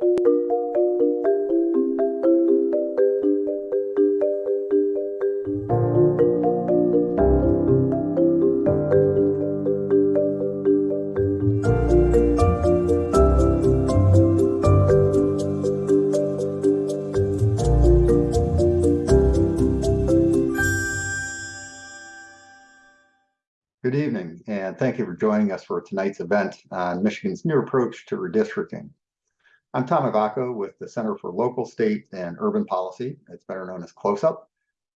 Good evening, and thank you for joining us for tonight's event on Michigan's new approach to redistricting. I'm Tom Ivacko with the Center for Local, State, and Urban Policy. It's better known as CLOSUP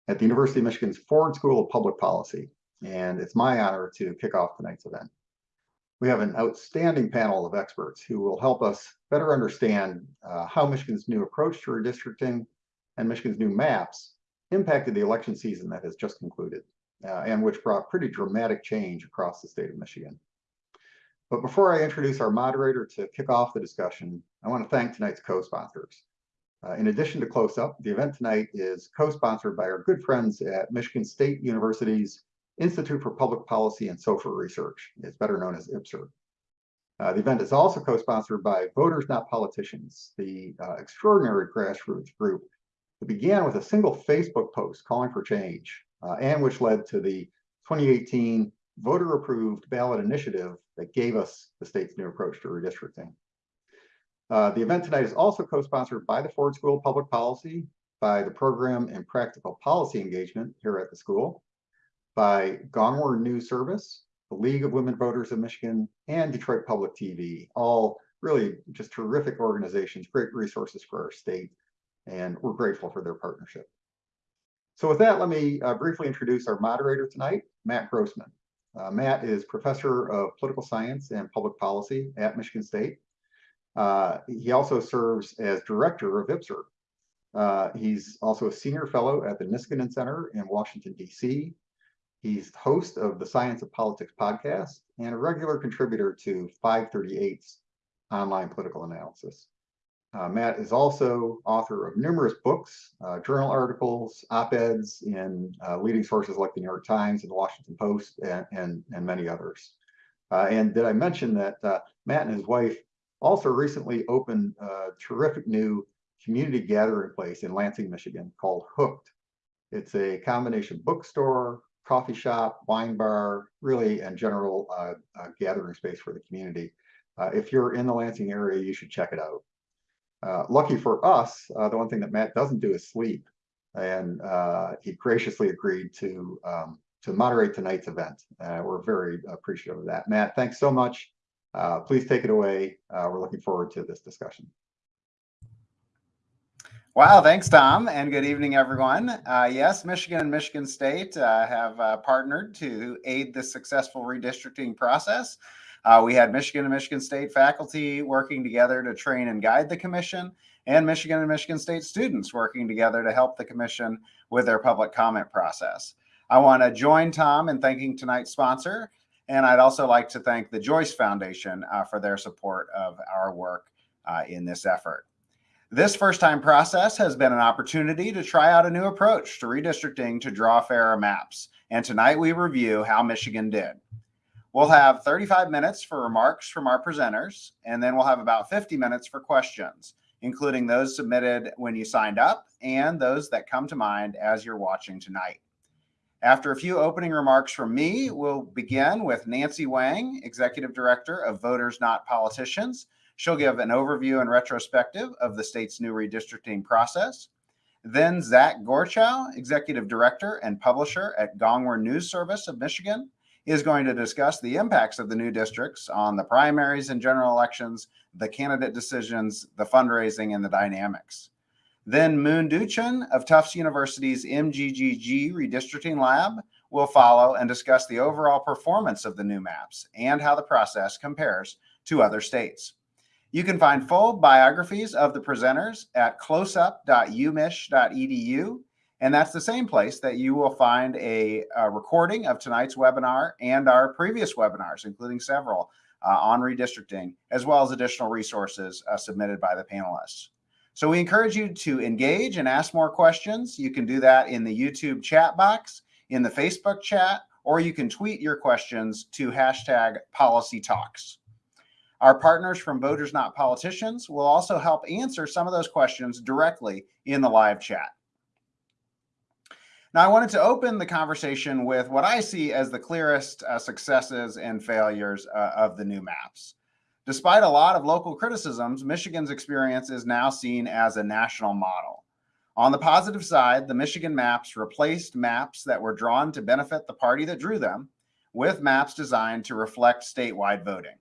at the University of Michigan's Ford School of Public Policy. And it's my honor to kick off tonight's event. We have an outstanding panel of experts who will help us better understand uh, how Michigan's new approach to redistricting and Michigan's new maps impacted the election season that has just concluded uh, and which brought pretty dramatic change across the state of Michigan. But before I introduce our moderator to kick off the discussion, I want to thank tonight's co-sponsors. Uh, in addition to CLOSUP, the event tonight is co-sponsored by our good friends at Michigan State University's Institute for Public Policy and Social Research. It's better known as IPSR. Uh, the event is also co-sponsored by Voters Not Politicians, the uh, extraordinary grassroots group that began with a single Facebook post calling for change uh, and which led to the 2018 voter-approved ballot initiative that gave us the state's new approach to redistricting. Uh, the event tonight is also co-sponsored by the Ford School of Public Policy, by the Program and Practical Policy Engagement here at the school, by Gongwer News Service, the League of Women Voters of Michigan, and Detroit Public TV, all really just terrific organizations, great resources for our state, and we're grateful for their partnership. So with that, let me uh, briefly introduce our moderator tonight, Matt Grossmann. Uh, Matt is professor of political science and public policy at Michigan State. Uh, he also serves as director of IPSR. Uh, he's also a senior fellow at the Niskanen Center in Washington, D.C. He's host of the Science of Politics podcast and a regular contributor to 538's online political analysis. Uh, Matt is also author of numerous books, uh, journal articles, op-eds in uh, leading sources like the New York Times and the Washington Post and, and, and many others. Uh, and did I mention that uh, Matt and his wife also recently opened a terrific new community gathering place in Lansing, Michigan called Hooked. It's a combination bookstore, coffee shop, wine bar, really, and general uh, gathering space for the community. if you're in the Lansing area, you should check it out. Uh, lucky for us, uh, the one thing that Matt doesn't do is sleep, and uh, he graciously agreed to um, to moderate tonight's event. Uh, we're very appreciative of that. Matt, thanks so much. Uh, please take it away. Uh, we're looking forward to this discussion. Wow, thanks, Tom, and good evening, everyone. yes, Michigan and Michigan State have partnered to aid the successful redistricting process. Uh, we had Michigan and Michigan State faculty working together to train and guide the commission, and Michigan and Michigan State students working together to help the commission with their public comment process. I want to join Tom in thanking tonight's sponsor, and I'd also like to thank the Joyce Foundation uh, for their support of our work uh, in this effort. This first time process has been an opportunity to try out a new approach to redistricting to draw fairer maps. And tonight we review how Michigan did. We'll have 35 minutes for remarks from our presenters, and then we'll have about 50 minutes for questions, including those submitted when you signed up and those that come to mind as you're watching tonight. After a few opening remarks from me, we'll begin with Nancy Wang, Executive Director of Voters Not Politicians. She'll give an overview and retrospective of the state's new redistricting process. Then Zach Gorchow, Executive Director and Publisher at Gongwer News Service of Michigan is going to discuss the impacts of the new districts on the primaries and general elections, the candidate decisions, the fundraising, and the dynamics. Then Moon Duchin of Tufts University's MGGG Redistricting Lab will follow and discuss the overall performance of the new maps and how the process compares to other states. You can find full biographies of the presenters at closup.umich.edu and that's the same place that you will find a, a recording of tonight's webinar and our previous webinars, including several uh, on redistricting, as well as additional resources uh, submitted by the panelists. So we encourage you to engage and ask more questions. You can do that in the YouTube chat box, in the Facebook chat, or you can tweet your questions to hashtag policy talks. Our partners from Voters Not Politicians will also help answer some of those questions directly in the live chat. Now, I wanted to open the conversation with what I see as the clearest uh, successes and failures uh, of the new maps. Despite a lot of local criticisms, Michigan's experience is now seen as a national model. On the positive side, the Michigan maps replaced maps that were drawn to benefit the party that drew them with maps designed to reflect statewide voting.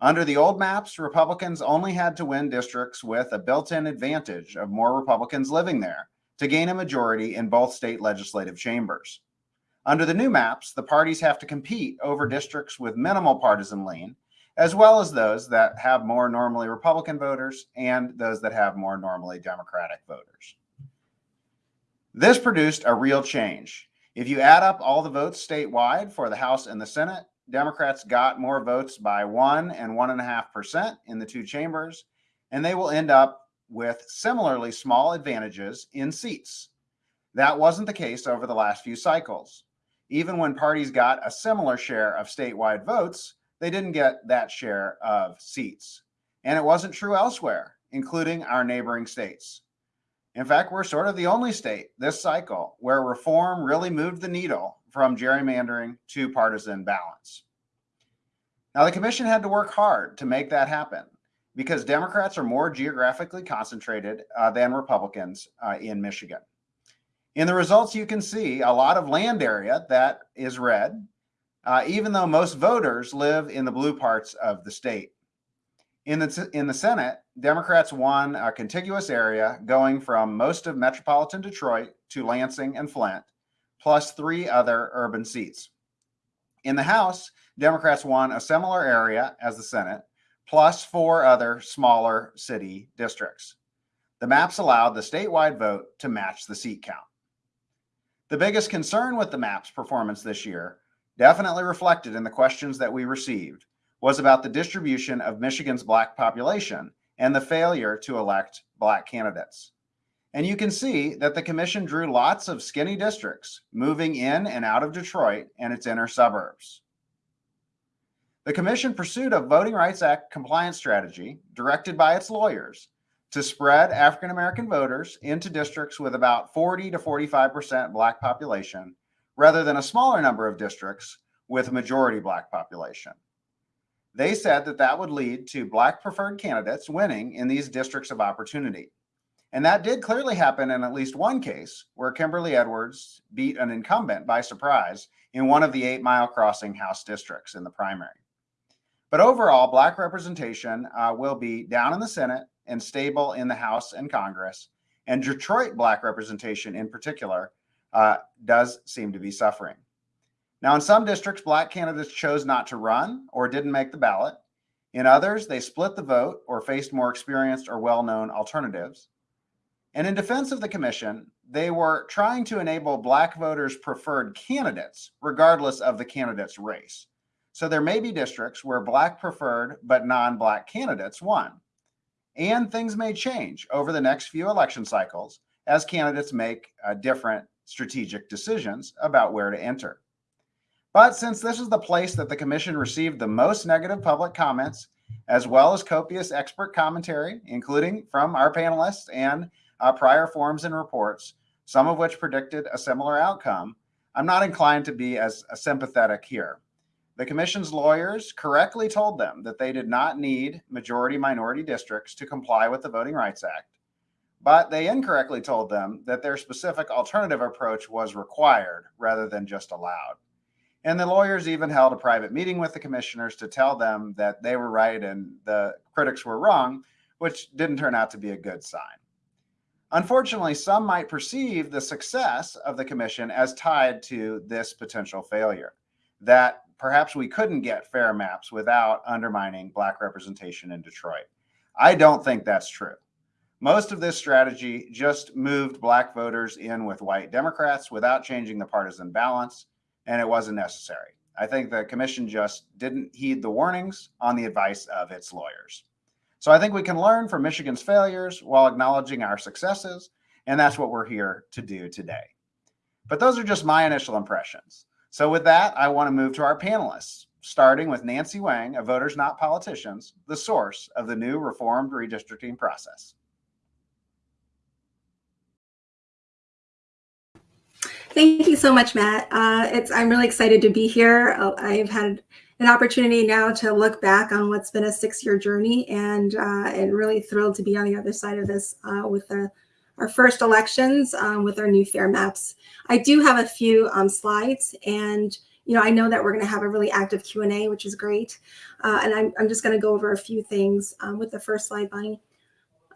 Under the old maps, Republicans only had to win districts with a built-in advantage of more Republicans living there to gain a majority in both state legislative chambers. Under the new maps, the parties have to compete over districts with minimal partisan lean, as well as those that have more normally Republican voters and those that have more normally Democratic voters. This produced a real change. If you add up all the votes statewide for the House and the Senate, Democrats got more votes by one and one and a half percent in the two chambers, and they will end up with similarly small advantages in seats. That wasn't the case over the last few cycles. Even when parties got a similar share of statewide votes, they didn't get that share of seats. And it wasn't true elsewhere, including our neighboring states. In fact, we're sort of the only state this cycle where reform really moved the needle from gerrymandering to partisan balance. Now, the commission had to work hard to make that happen because Democrats are more geographically concentrated uh, than Republicans uh, in Michigan. In the results, you can see a lot of land area that is red, uh, even though most voters live in the blue parts of the state. In the, in the Senate, Democrats won a contiguous area going from most of metropolitan Detroit to Lansing and Flint, plus three other urban seats. In the House, Democrats won a similar area as the Senate, plus four other smaller city districts. The maps allowed the statewide vote to match the seat count. The biggest concern with the map's performance this year, definitely reflected in the questions that we received, was about the distribution of Michigan's black population and the failure to elect black candidates. And you can see that the commission drew lots of skinny districts moving in and out of Detroit and its inner suburbs. The commission pursued a Voting Rights Act compliance strategy directed by its lawyers to spread African American voters into districts with about 40 to 45% Black population rather than a smaller number of districts with a majority Black population. They said that that would lead to Black preferred candidates winning in these districts of opportunity. And that did clearly happen in at least one case where Kimberly Edwards beat an incumbent by surprise in one of the eight mile crossing House districts in the primary. But overall, black representation uh, will be down in the Senate and stable in the House and Congress. And Detroit black representation in particular uh, does seem to be suffering. Now, in some districts, black candidates chose not to run or didn't make the ballot. In others, they split the vote or faced more experienced or well known alternatives. And in defense of the commission, they were trying to enable black voters' preferred candidates, regardless of the candidate's race. So there may be districts where black preferred but non-black candidates won. And things may change over the next few election cycles as candidates make uh, different strategic decisions about where to enter. But since this is the place that the commission received the most negative public comments, as well as copious expert commentary, including from our panelists and uh, prior forums and reports, some of which predicted a similar outcome, I'm not inclined to be as uh, sympathetic here. The commission's lawyers correctly told them that they did not need majority minority districts to comply with the Voting Rights Act, but they incorrectly told them that their specific alternative approach was required rather than just allowed. And the lawyers even held a private meeting with the commissioners to tell them that they were right and the critics were wrong, which didn't turn out to be a good sign. Unfortunately, some might perceive the success of the commission as tied to this potential failure, that perhaps we couldn't get fair maps without undermining black representation in Detroit. I don't think that's true. Most of this strategy just moved black voters in with white Democrats without changing the partisan balance, and it wasn't necessary. I think the commission just didn't heed the warnings on the advice of its lawyers. So I think we can learn from Michigan's failures while acknowledging our successes, and that's what we're here to do today. But those are just my initial impressions. So with that, I want to move to our panelists. starting with Nancy Wang of Voters Not Politicians, the source of the new reformed redistricting process. Thank you so much, Matt. Uh, it's I'm really excited to be here. Uh, I've had an opportunity now to look back on what's been a six-year journey, and uh, and really thrilled to be on the other side of this uh, with the, our first elections um, with our new fair maps. I do have a few um, slides, and you know I know that we're going to have a really active Q and A, which is great. Uh, and I'm I'm just going to go over a few things um, with the first slide, Bonnie.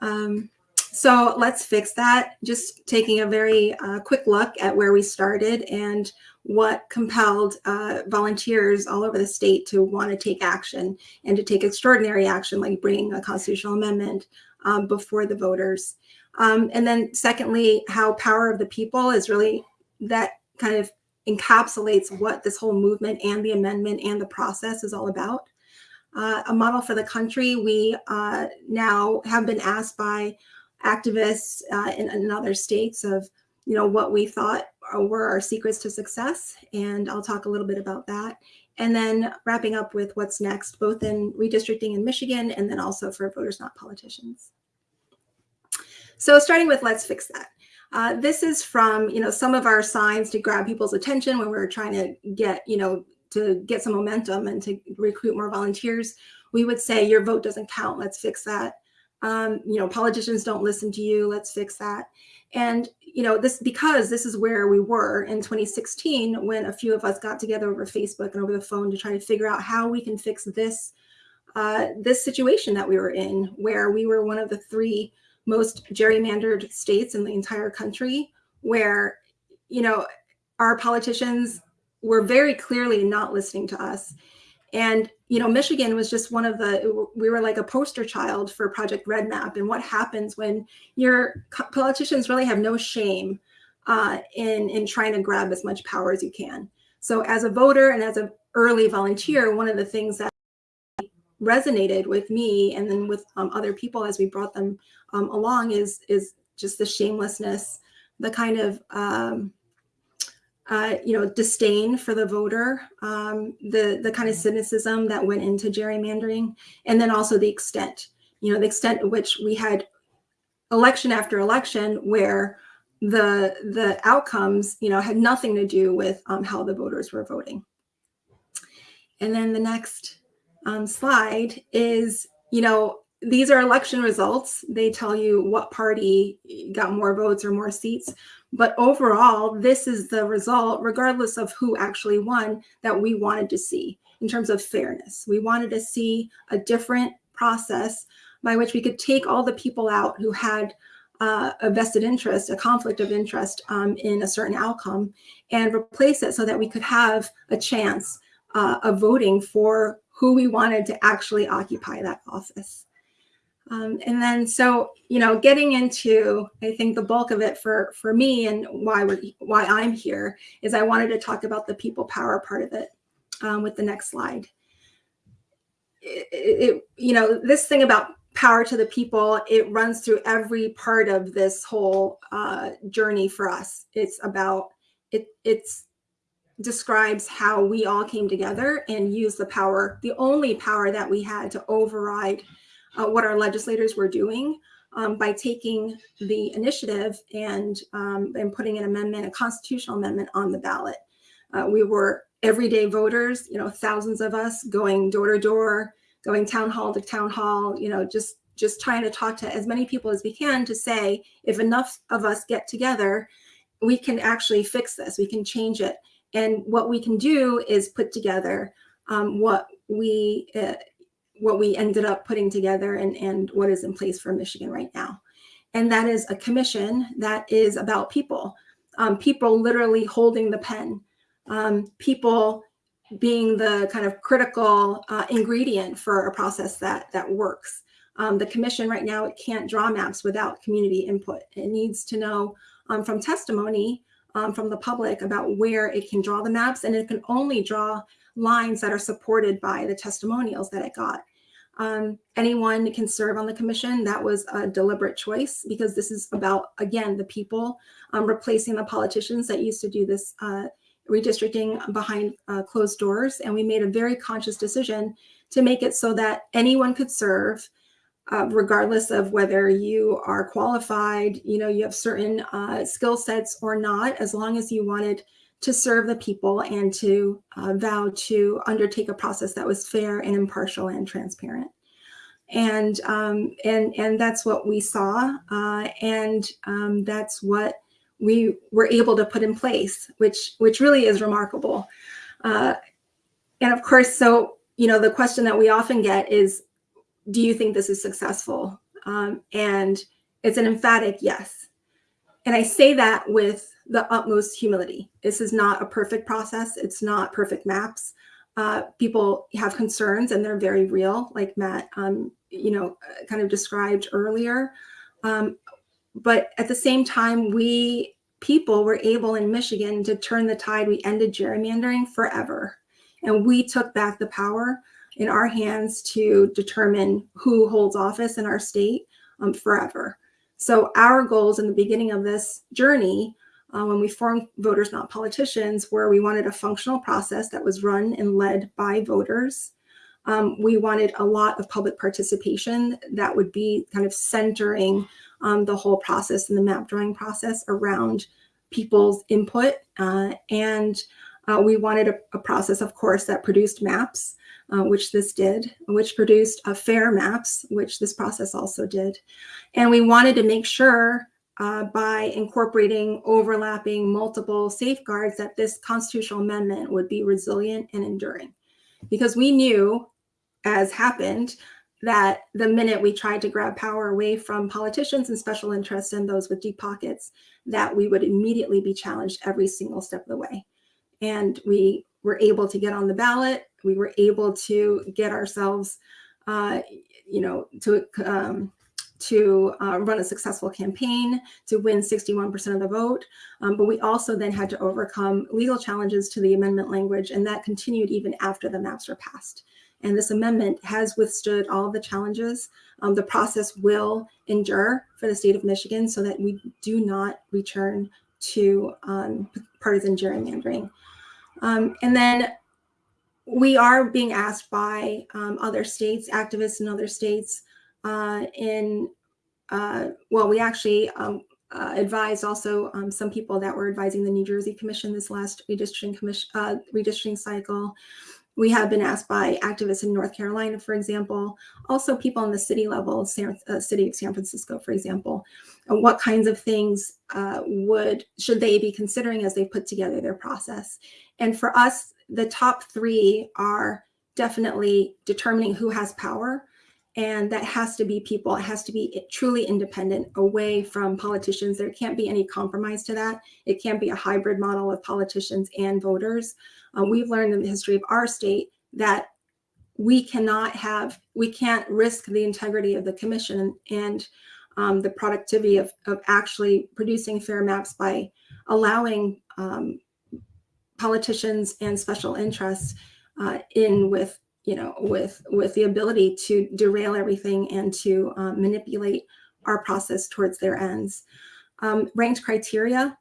Um, so let's fix that. Just taking a very uh, quick look at where we started and what compelled uh, volunteers all over the state to want to take action and to take extraordinary action, like bringing a constitutional amendment um, before the voters. Um, and then secondly, how power of the people is really that kind of encapsulates what this whole movement and the amendment and the process is all about. Uh, a model for the country, we uh, now have been asked by activists uh, in, in other states of, you know, what we thought were our secrets to success. And I'll talk a little bit about that. And then wrapping up with what's next, both in redistricting in Michigan and then also for voters not politicians. So starting with let's fix that. Uh, this is from, you know, some of our signs to grab people's attention when we we're trying to get, you know, to get some momentum and to recruit more volunteers. We would say your vote doesn't count. Let's fix that um, you know, politicians don't listen to you. Let's fix that. And, you know, this because this is where we were in 2016 when a few of us got together over Facebook and over the phone to try to figure out how we can fix this uh, this situation that we were in, where we were one of the three most gerrymandered states in the entire country, where, you know, our politicians were very clearly not listening to us. And, you know, Michigan was just one of the, we were like a poster child for Project REDMAP and what happens when your politicians really have no shame uh, in, in trying to grab as much power as you can. So as a voter and as an early volunteer, one of the things that resonated with me and then with um, other people as we brought them um, along is, is just the shamelessness, the kind of, um, uh, you know, disdain for the voter, um, the the kind of cynicism that went into gerrymandering, and then also the extent, you know, the extent at which we had election after election where the the outcomes, you know, had nothing to do with um, how the voters were voting. And then the next um, slide is, you know, these are election results. They tell you what party got more votes or more seats. But overall, this is the result, regardless of who actually won, that we wanted to see in terms of fairness. We wanted to see a different process by which we could take all the people out who had uh, a vested interest, a conflict of interest um, in a certain outcome, and replace it so that we could have a chance uh, of voting for who we wanted to actually occupy that office. Um, and then, so, you know, getting into, I think the bulk of it for, for me and why we're, why I'm here is I wanted to talk about the people power part of it um, with the next slide. It, it, you know, this thing about power to the people, it runs through every part of this whole uh, journey for us. It's about, it, it's describes how we all came together and used the power, the only power that we had to override uh, what our legislators were doing um, by taking the initiative and, um, and putting an amendment, a constitutional amendment on the ballot. Uh, we were everyday voters, you know, thousands of us going door to door, going town hall to town hall, you know, just just trying to talk to as many people as we can to say, if enough of us get together, we can actually fix this, we can change it. And what we can do is put together um, what we uh, what we ended up putting together and, and what is in place for Michigan right now. And that is a commission that is about people, um, people literally holding the pen, um, people being the kind of critical uh, ingredient for a process that, that works. Um, the commission right now, it can't draw maps without community input. It needs to know um, from testimony um, from the public about where it can draw the maps and it can only draw lines that are supported by the testimonials that it got. Um, anyone can serve on the commission. That was a deliberate choice because this is about, again, the people um, replacing the politicians that used to do this uh, redistricting behind uh, closed doors. And we made a very conscious decision to make it so that anyone could serve, uh, regardless of whether you are qualified, you know, you have certain uh, skill sets or not, as long as you wanted to serve the people and to uh, vow to undertake a process that was fair and impartial and transparent. And um, and and that's what we saw, uh, and um, that's what we were able to put in place, which which really is remarkable. Uh, and of course, so you know, the question that we often get is, do you think this is successful? Um, and it's an emphatic yes. And I say that with the utmost humility. This is not a perfect process. It's not perfect maps. Uh, people have concerns and they're very real, like Matt, um, you know, kind of described earlier. Um, but at the same time, we people were able in Michigan to turn the tide. We ended gerrymandering forever. And we took back the power in our hands to determine who holds office in our state um, forever. So our goals in the beginning of this journey, uh, when we formed Voters Not Politicians, where we wanted a functional process that was run and led by voters. Um, we wanted a lot of public participation that would be kind of centering um, the whole process and the map drawing process around people's input. Uh, and uh, we wanted a, a, process, of course, that produced maps, uh, which this did, which produced a fair maps, which this process also did. And we wanted to make sure uh, by incorporating overlapping multiple safeguards that this constitutional amendment would be resilient and enduring. Because we knew, as happened, that the minute we tried to grab power away from politicians and special interests and those with deep pockets, that we would immediately be challenged every single step of the way. And we were able to get on the ballot. We were able to get ourselves, uh, you know, to um, to uh, run a successful campaign, to win 61% of the vote. Um, but we also then had to overcome legal challenges to the amendment language, and that continued even after the maps were passed. And this amendment has withstood all the challenges. Um, the process will endure for the state of Michigan so that we do not return to um, partisan gerrymandering. Um, and then we are being asked by um, other states, activists in other states, uh, in, uh, well, we actually um, uh, advised also um, some people that were advising the New Jersey Commission this last redistricting commission uh, redistricting cycle we have been asked by activists in North Carolina, for example, also people on the city level, San, uh, city of San Francisco, for example, what kinds of things uh, would, should they be considering as they put together their process? And for us, the top three are definitely determining who has power, and that has to be people. It has to be truly independent, away from politicians. There can't be any compromise to that. It can't be a hybrid model of politicians and voters. Uh, we've learned in the history of our state that we cannot have, we can't risk the integrity of the commission and um, the productivity of, of actually producing fair maps by allowing um, politicians and special interests uh, in with you know with with the ability to derail everything and to um, manipulate our process towards their ends. Um, ranked criteria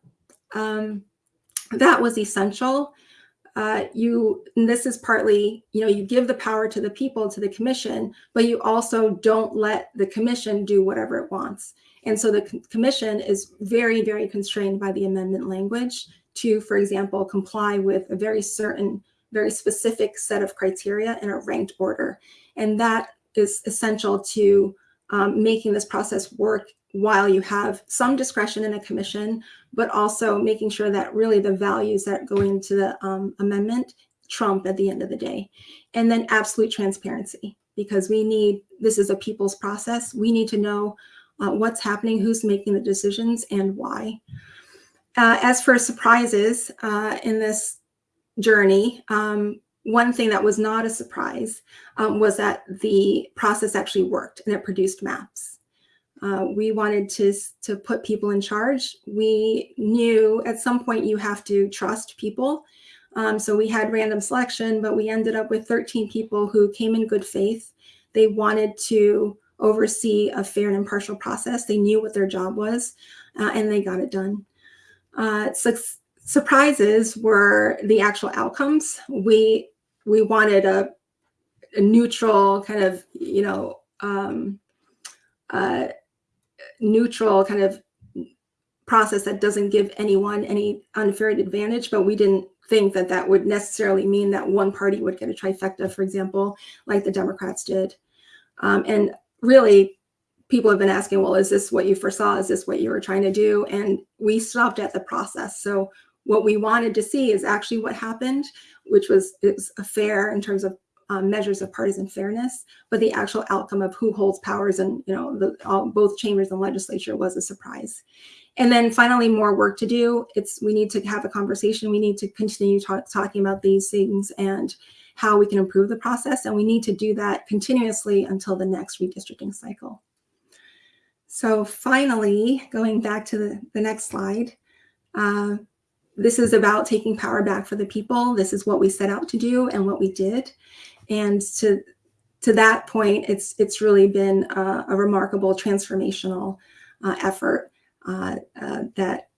um, that was essential uh, you this is partly you know you give the power to the people to the commission but you also don't let the commission do whatever it wants and so the commission is very very constrained by the amendment language to for example comply with a very certain very specific set of criteria in a ranked order and that is essential to um, making this process work while you have some discretion in a commission, but also making sure that really the values that go into the um, amendment trump at the end of the day. And then absolute transparency, because we need, this is a people's process. We need to know uh, what's happening, who's making the decisions and why. Uh, as for surprises uh, in this journey, um, one thing that was not a surprise um, was that the process actually worked and it produced maps. Uh, we wanted to, to put people in charge. We knew at some point you have to trust people. Um, so we had random selection, but we ended up with 13 people who came in good faith. They wanted to oversee a fair and impartial process. They knew what their job was, uh, and they got it done. Uh, surprises were the actual outcomes. We we wanted a, a neutral kind of you know um, uh, neutral kind of process that doesn't give anyone any unfair advantage, but we didn't think that that would necessarily mean that one party would get a trifecta, for example, like the Democrats did. Um, and really, people have been asking, well, is this what you foresaw? Is this what you were trying to do? And we stopped at the process. So what we wanted to see is actually what happened, which was was fair in terms of um, measures of partisan fairness, but the actual outcome of who holds powers and you know the, all, both chambers and legislature was a surprise. And then finally, more work to do. It's we need to have a conversation. We need to continue talk, talking about these things and how we can improve the process, and we need to do that continuously until the next redistricting cycle. So finally, going back to the, the next slide, uh, this is about taking power back for the people. This is what we set out to do and what we did. And to to that point, it's it's really been a, a remarkable transformational uh, effort uh, uh, that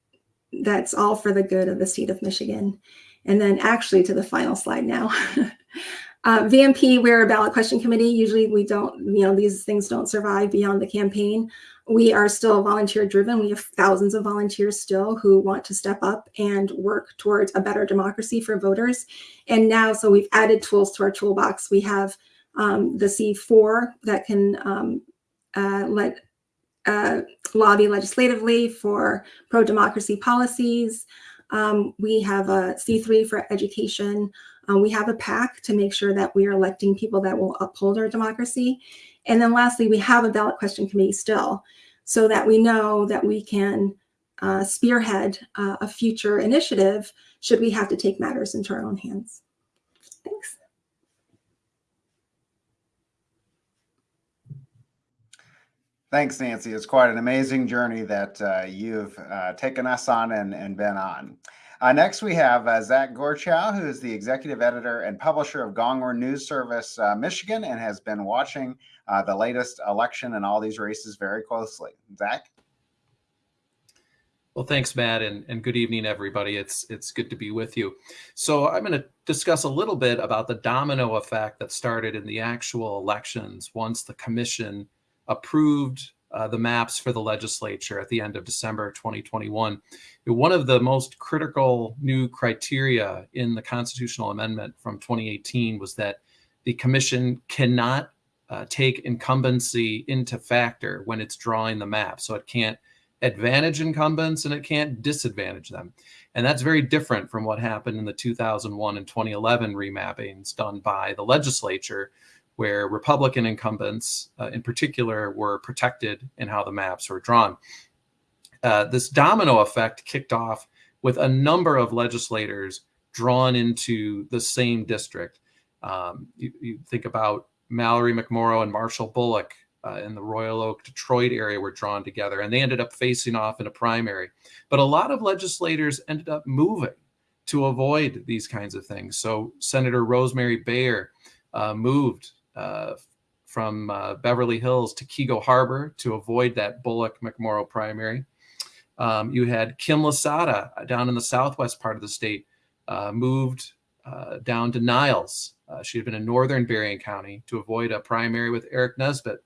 that's all for the good of the state of Michigan. And then actually to the final slide now. Uh, VNP, we're a ballot question committee. Usually we don't, you know, these things don't survive beyond the campaign. We are still volunteer driven. We have thousands of volunteers still who want to step up and work towards a better democracy for voters. And now, so we've added tools to our toolbox. We have um, the C4 that can um, uh, let uh, lobby legislatively for pro-democracy policies. Um, we have a C3 for education. Um, we have a PAC to make sure that we are electing people that will uphold our democracy. And then lastly, we have a ballot question committee still so that we know that we can uh, spearhead uh, a future initiative should we have to take matters into our own hands. Thanks. Thanks, Nancy. It's quite an amazing journey that uh, you've uh, taken us on and, and been on. Uh, next, we have uh, Zach Gorchow, who is the executive editor and publisher of Gongwer News Service uh, Michigan and has been watching uh, the latest election and all these races very closely. Zach? Well, thanks, Matt, and, and good evening, everybody. It's it's good to be with you. So I'm going to discuss a little bit about the domino effect that started in the actual elections once the commission approved uh, the maps for the legislature at the end of December 2021. One of the most critical new criteria in the constitutional amendment from 2018 was that the commission cannot uh, take incumbency into factor when it's drawing the map. So it can't advantage incumbents and it can't disadvantage them. And that's very different from what happened in the 2001 and 2011 remappings done by the legislature, where Republican incumbents uh, in particular were protected in how the maps were drawn. Uh, this domino effect kicked off with a number of legislators drawn into the same district. Um, you, you, think about Mallory McMorrow and Marshall Bullock uh, in the Royal Oak, Detroit area were drawn together, and they ended up facing off in a primary. But a lot of legislators ended up moving to avoid these kinds of things. So Senator Rosemary Bayer uh, moved uh, from uh, Beverly Hills to Keego Harbor to avoid that Bullock McMorrow primary. Um, you had Kim LaSata uh, down in the southwest part of the state, uh, moved uh, down to Niles. Uh, she had been in northern Berrien County to avoid a primary with Aric Nesbitt.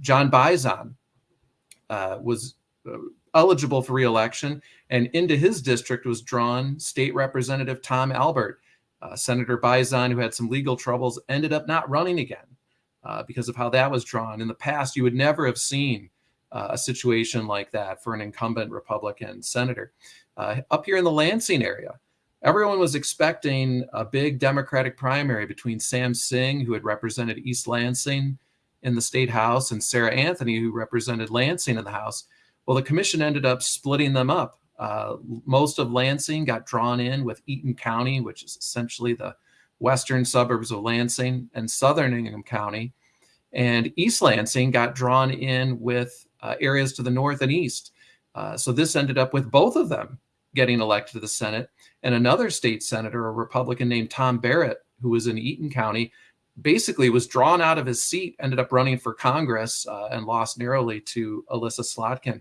John Bizon was eligible for reelection, and into his district was drawn State Representative Tom Albert, uh, Senator Bizon, who had some legal troubles, ended up not running again uh, because of how that was drawn. In the past, you would never have seen uh, a situation like that for an incumbent Republican senator. Uh, up here in the Lansing area, everyone was expecting a big Democratic primary between Sam Singh, who had represented East Lansing in the state house, and Sarah Anthony, who represented Lansing in the house. Well, the commission ended up splitting them up uh, most of Lansing got drawn in with Eaton County, which is essentially the western suburbs of Lansing, and southern Ingham County. And East Lansing got drawn in with uh, areas to the north and east. Uh, so this ended up with both of them getting elected to the Senate. And another state senator, a Republican named Tom Barrett, who was in Eaton County, basically was drawn out of his seat, ended up running for Congress uh, and lost narrowly to Elissa Slotkin.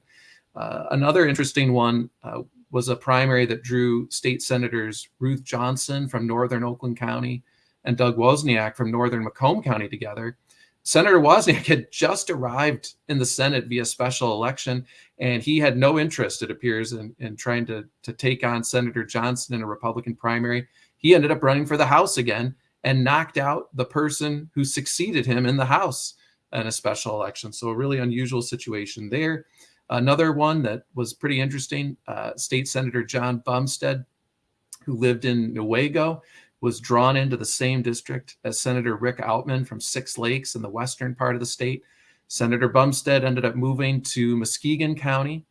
Uh, another interesting one, uh, was a primary that drew state senators Ruth Johnson from northern Oakland County and Doug Wozniak from northern Macomb County together. Senator Wozniak had just arrived in the Senate via special election, and he had no interest, it appears, in, in trying to, to take on Senator Johnson in a Republican primary. He ended up running for the House again and knocked out the person who succeeded him in the House in a special election. So, a really unusual situation there. Another one that was pretty interesting uh, State Senator John Bumstead, who lived in Newaygo, was drawn into the same district as Senator Rick Outman from Six Lakes in the western part of the state. Senator Bumstead ended up moving to Muskegon County.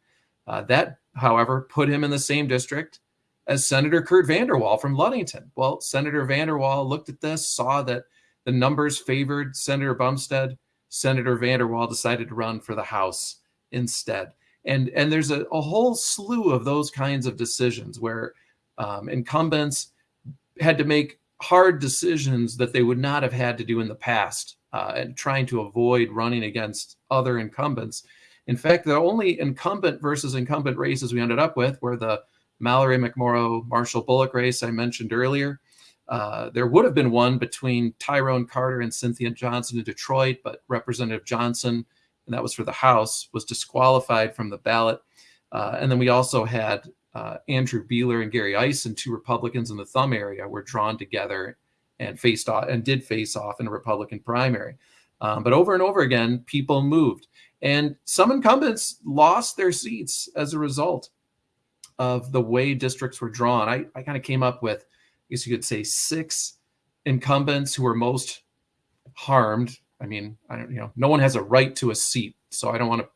Uh, that, however, put him in the same district as Senator Curt VanderWall from Ludington. Well, Senator VanderWall looked at this, saw that the numbers favored Senator Bumstead. Senator VanderWall decided to run for the House instead. And, and there's a, a whole slew of those kinds of decisions where um, incumbents had to make hard decisions that they would not have had to do in the past uh, and trying to avoid running against other incumbents. In fact, the only incumbent versus incumbent races we ended up with were the Mallory McMorrow Marshall Bullock race I mentioned earlier. Uh, there would have been one between Tyrone Carter and Cynthia Johnson in Detroit, but Representative Johnson, and that was for the House, was disqualified from the ballot. Uh, and then we also had uh, Andrew Beeler and Gary Eisen, two Republicans in the Thumb area, were drawn together and faced off and did face off in a Republican primary. Um, but over and over again, people moved, and some incumbents lost their seats as a result of the way districts were drawn. I, I kind of came up with, I guess you could say, six incumbents who were most harmed. I mean, I don't, you know, no one has a right to a seat, so I don't want to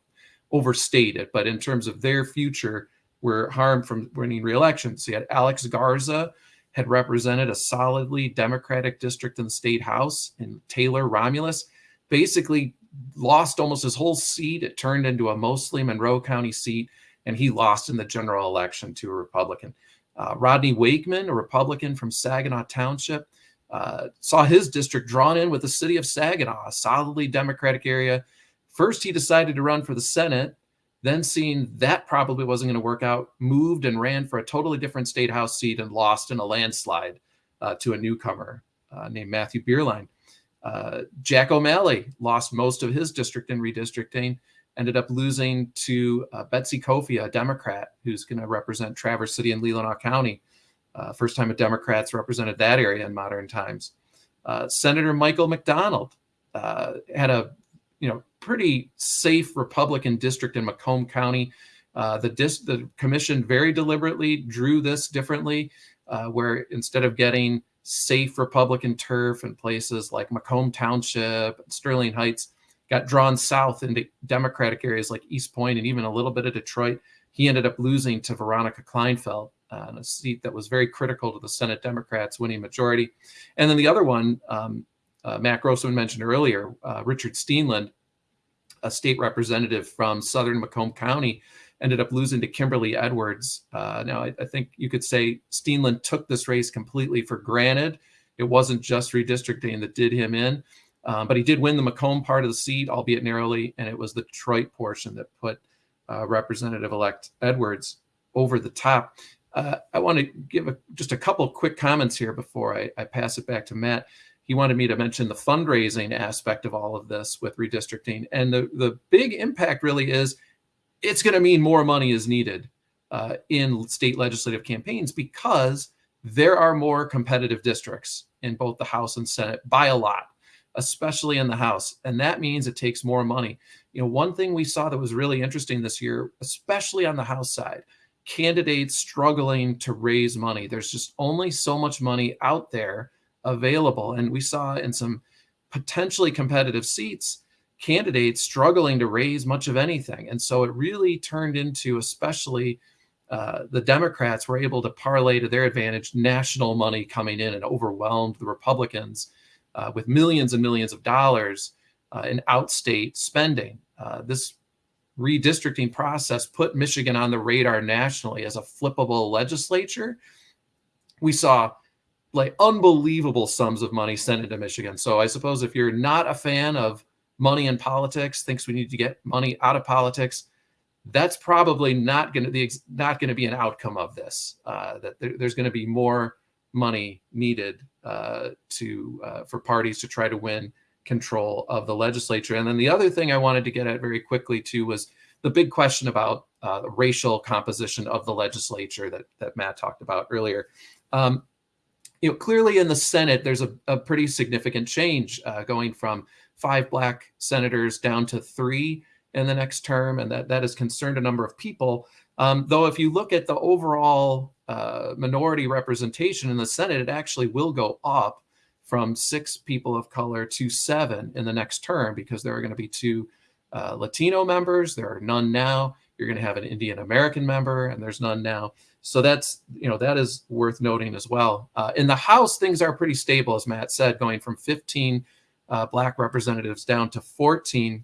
overstate it. But in terms of their future, were harmed from winning re-election. So you had Alex Garza had represented a solidly Democratic district in the state house, and Taylor Romulus basically lost almost his whole seat. It turned into a mostly Monroe County seat, and he lost in the general election to a Republican. Uh, Rodney Wakeman, a Republican from Saginaw Township, uh, saw his district drawn in with the city of Saginaw, a solidly Democratic area. First, he decided to run for the Senate then seeing that probably wasn't going to work out, moved and ran for a totally different state house seat and lost in a landslide uh, to a newcomer uh, named Matthew Bierlein. Uh, Jack O'Malley lost most of his district in redistricting, ended up losing to uh, Betsy Coffia, a Democrat who's going to represent Traverse City and Leelanau County. Uh, first time a Democrat's represented that area in modern times. Uh, Senator Michael MacDonald had a you know pretty safe Republican district in Macomb County. Uh, the, the commission very deliberately drew this differently, uh, where instead of getting safe Republican turf in places like Macomb Township, Sterling Heights, got drawn south into Democratic areas like Eastpointe and even a little bit of Detroit. He ended up losing to Veronica Klinefelt uh, a seat that was very critical to the Senate Democrats winning majority. And then the other one, um, uh, Matt Grossmann mentioned earlier, uh, Richard Steenland, a state representative from Southern Macomb County, ended up losing to Kimberly Edwards. Uh, now, I, I, think you could say Steenland took this race completely for granted. It wasn't just redistricting that did him in, um, but he did win the Macomb part of the seat, albeit narrowly, and it was the Detroit portion that put uh, Representative-elect Edwards over the top. Uh, I want to give a, just a couple quick comments here before I, I pass it back to Matt he wanted me to mention the fundraising aspect of all of this with redistricting. And the, the big impact really is it's going to mean more money is needed uh, in state legislative campaigns because there are more competitive districts in both the House and Senate by a lot, especially in the House. And that means it takes more money. You know, one thing we saw that was really interesting this year, especially on the House side, candidates struggling to raise money. There's just only so much money out there available. And we saw in some potentially competitive seats, candidates struggling to raise much of anything. And so it really turned into, especially uh, the Democrats were able to parlay to their advantage national money coming in and overwhelmed the Republicans uh, with millions and millions of dollars uh, in outstate spending. Uh, this redistricting process put Michigan on the radar nationally as a flippable legislature. We saw like unbelievable sums of money sent into Michigan. So I suppose if you're not a fan of money in politics, thinks we need to get money out of politics, that's probably not going to be not going to be an outcome of this. Uh, that there, there's going to be more money needed uh, to uh, for parties to try to win control of the legislature. And then the other thing I wanted to get at very quickly too was the big question about uh, the racial composition of the legislature that that Matt talked about earlier. Um, you know, clearly in the Senate, there's a, a pretty significant change uh, going from five black senators down to three in the next term, and that that has concerned a number of people. Um, though, if you look at the overall uh, minority representation in the Senate, it actually will go up from six people of color to seven in the next term because there are going to be two uh, Latino members. There are none now. You're going to have an Indian American member, and there's none now. So that's you know that is worth noting as well. Uh, in the House, things are pretty stable, as Matt said, going from 15 uh, black representatives down to 14.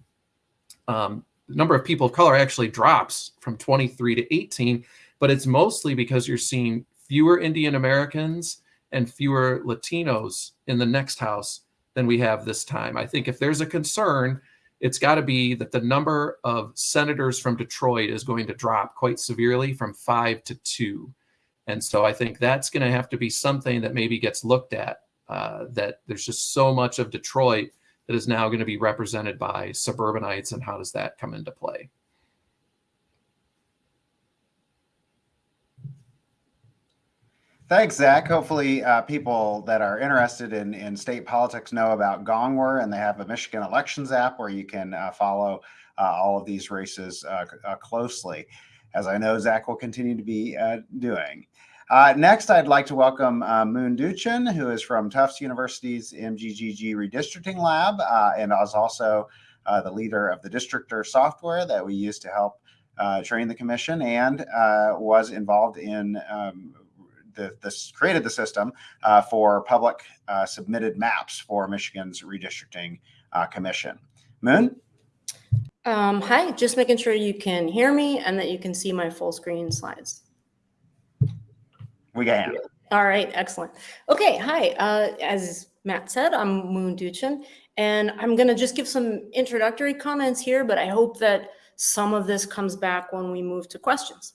Um, the number of people of color actually drops from 23 to 18, but it's mostly because you're seeing fewer Indian Americans and fewer Latinos in the next House than we have this time. I think if there's a concern, it's got to be that the number of senators from Detroit is going to drop quite severely from five to two. And so I think that's going to have to be something that maybe gets looked at. Uh, that there's just so much of Detroit that is now going to be represented by suburbanites, and how does that come into play? Thanks, Zach. Hopefully, uh, people that are interested in, in state politics know about Gongwer, and they have a Michigan elections app where you can uh, follow uh, all of these races uh, uh, closely, as I know Zach will continue to be uh, doing. next, I'd like to welcome Moon Duchin, who is from Tufts University's MGGG Redistricting Lab and is also the leader of the Districtr software that we use to help train the commission and was involved in um, the, this created the system uh, for public uh, submitted maps for Michigan's redistricting uh, commission. Moon? Um, hi, just making sure you can hear me and that you can see my full screen slides. We can. All right, excellent. Okay, hi. Uh, as Matt said, I'm Moon Duchin, and I'm going to just give some introductory comments here, but I hope that some of this comes back when we move to questions.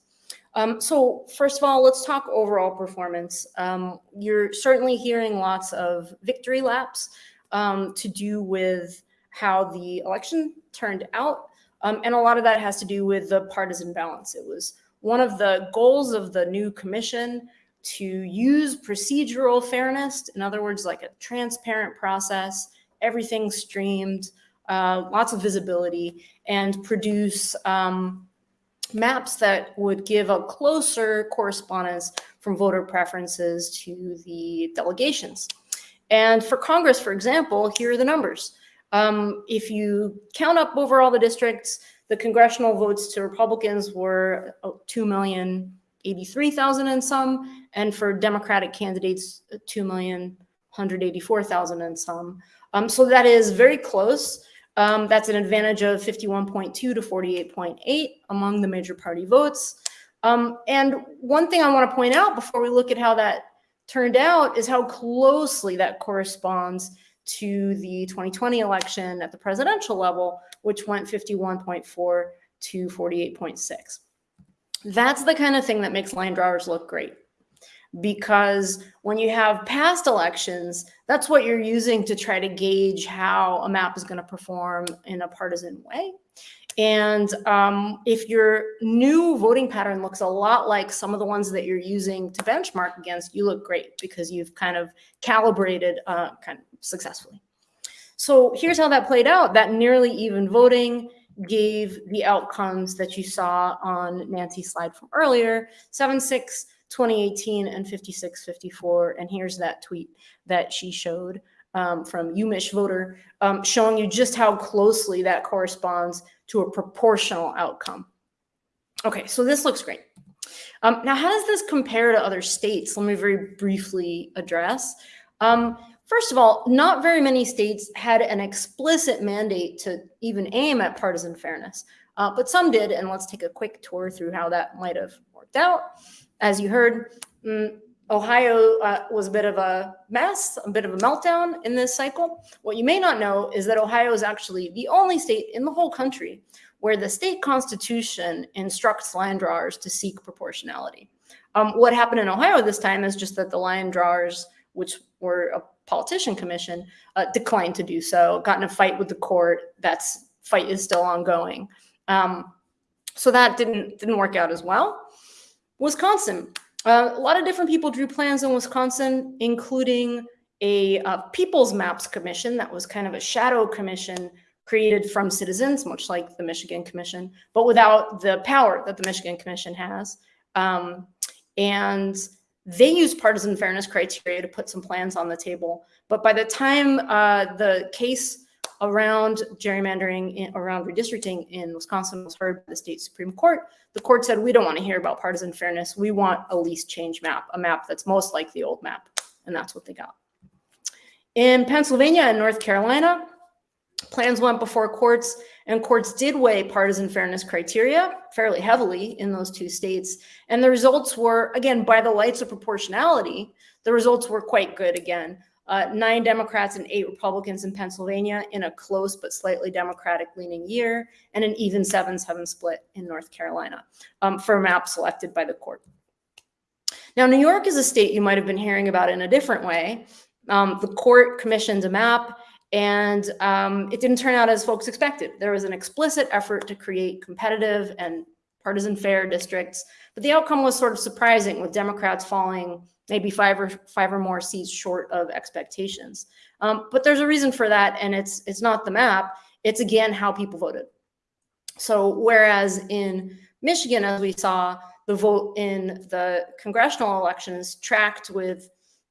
Um, so first of all, let's talk overall performance. Um, you're certainly hearing lots of victory laps um, to do with how the election turned out. Um, and a lot of that has to do with the partisan balance. It was one of the goals of the new commission to use procedural fairness, in other words, like a transparent process, everything streamed, uh, lots of visibility, and produce um, maps that would give a closer correspondence from voter preferences to the delegations. And for Congress, for example, here are the numbers. Um, if you count up over all the districts, the congressional votes to Republicans were uh, 2,083,000 and some, and for Democratic candidates, 2,184,000 and some. Um, so that is very close. Um, that's an advantage of 51.2 to 48.8 among the major party votes. Um, and one thing I want to point out before we look at how that turned out is how closely that corresponds to the 2020 election at the presidential level, which went 51.4 to 48.6. That's the kind of thing that makes line drawers look great because when you have past elections, that's what you're using to try to gauge how a map is going to perform in a partisan way. And um, if your new voting pattern looks a lot like some of the ones that you're using to benchmark against, you look great because you've kind of calibrated uh, kind of successfully. So here's how that played out. That nearly even voting gave the outcomes that you saw on Nancy's slide from earlier, 7-6, 2018 and 5654. And here's that tweet that she showed um, from UMich voter, um, showing you just how closely that corresponds to a proportional outcome. Okay, so this looks great. Um, now, how does this compare to other states? Let me very briefly address. Um, first of all, not very many states had an explicit mandate to even aim at partisan fairness, uh, but some did, and let's take a quick tour through how that might have worked out as you heard, mm, Ohio uh, was a bit of a mess, a bit of a meltdown in this cycle. What you may not know is that Ohio is actually the only state in the whole country where the state constitution instructs line drawers to seek proportionality. Um, what happened in Ohio this time is just that the line drawers, which were a politician commission, uh, declined to do so, got in a fight with the court. That fight is still ongoing. Um, so that didn't didn't work out as well. Wisconsin, uh, a lot of different people drew plans in Wisconsin, including a uh, People's Maps Commission that was kind of a shadow commission created from citizens, much like the Michigan Commission, but without the power that the Michigan Commission has. Um, and they used partisan fairness criteria to put some plans on the table. But by the time uh, the case around gerrymandering, in, around redistricting in Wisconsin was heard by the state Supreme Court, the court said, we don't want to hear about partisan fairness. We want a least change map, a map that's most like the old map. And that's what they got. In Pennsylvania and North Carolina, plans went before courts and courts did weigh partisan fairness criteria fairly heavily in those two states. And the results were, again, by the lights of proportionality, the results were quite good again. Uh, nine Democrats and eight Republicans in Pennsylvania in a close but slightly Democratic leaning year, and an even 7 7 split in North Carolina um, for a map selected by the court. Now, New York is a state you might have been hearing about in a different way. Um, the court commissioned a map and um, it didn't turn out as folks expected. There was an explicit effort to create competitive and partisan fair districts, but the outcome was sort of surprising with Democrats falling maybe five or five or more seats short of expectations. Um, but there's a reason for that, and it's it's not the map. It's again how people voted. So whereas in Michigan, as we saw, the vote in the congressional elections tracked with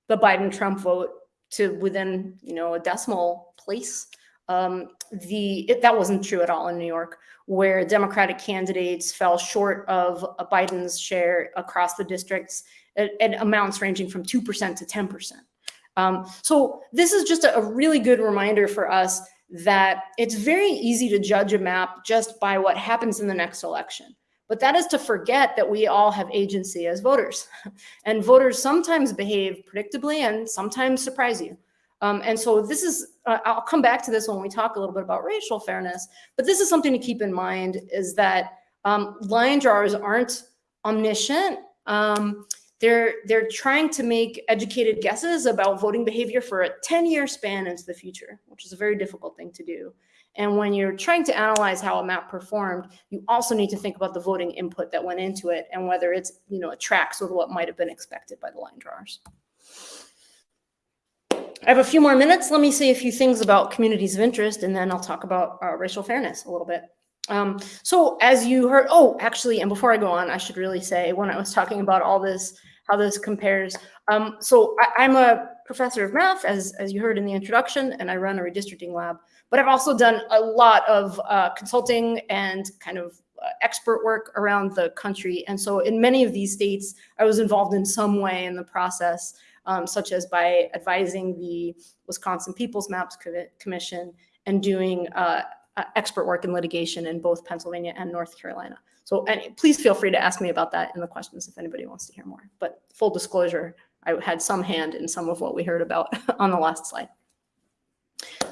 the Biden-Trump vote to within you know a decimal place. Um, the it, that wasn't true at all in New York, where Democratic candidates fell short of Biden's share across the districts at, at amounts ranging from two percent to ten percent. Um, so this is just a, a really good reminder for us that it's very easy to judge a map just by what happens in the next election. But that is to forget that we all have agency as voters. and voters sometimes behave predictably and sometimes surprise you. Um, and so this is, uh, I'll come back to this when we talk a little bit about racial fairness, but this is something to keep in mind is that um, line drawers aren't omniscient. Um, they're, they're trying to make educated guesses about voting behavior for a 10 year span into the future, which is a very difficult thing to do. And when you're trying to analyze how a map performed, you also need to think about the voting input that went into it and whether it's, you know, it tracks with what might have been expected by the line drawers. I have a few more minutes. Let me say a few things about communities of interest, and then I'll talk about uh, racial fairness a little bit. Um, so as you heard, oh, actually, and before I go on, I should really say when I was talking about all this, how this compares. Um, so I, I'm a professor of math, as, as you heard in the introduction, and I run a redistricting lab. But I've also done a lot of uh, consulting and kind of uh, expert work around the country. And so in many of these states, I was involved in some way in the process, um, such as by advising the Wisconsin People's Maps Commission and doing uh, uh, expert work in litigation in both Pennsylvania and North Carolina. So and please feel free to ask me about that in the questions if anybody wants to hear more. But full disclosure, I had some hand in some of what we heard about on the last slide.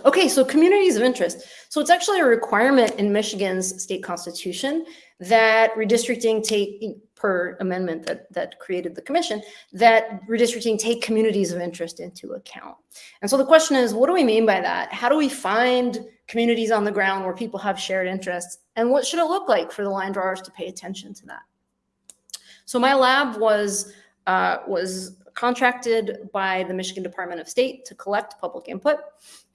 Okay, so communities of interest. So it's actually a requirement in Michigan's state constitution that redistricting take, per amendment that, that created the commission, that redistricting take communities of interest into account. And so the question is, what do we mean by that? How do we find communities on the ground where people have shared interests? And what should it look like for the line drawers to pay attention to that? So my lab was, uh, was contracted by the Michigan Department of State to collect public input.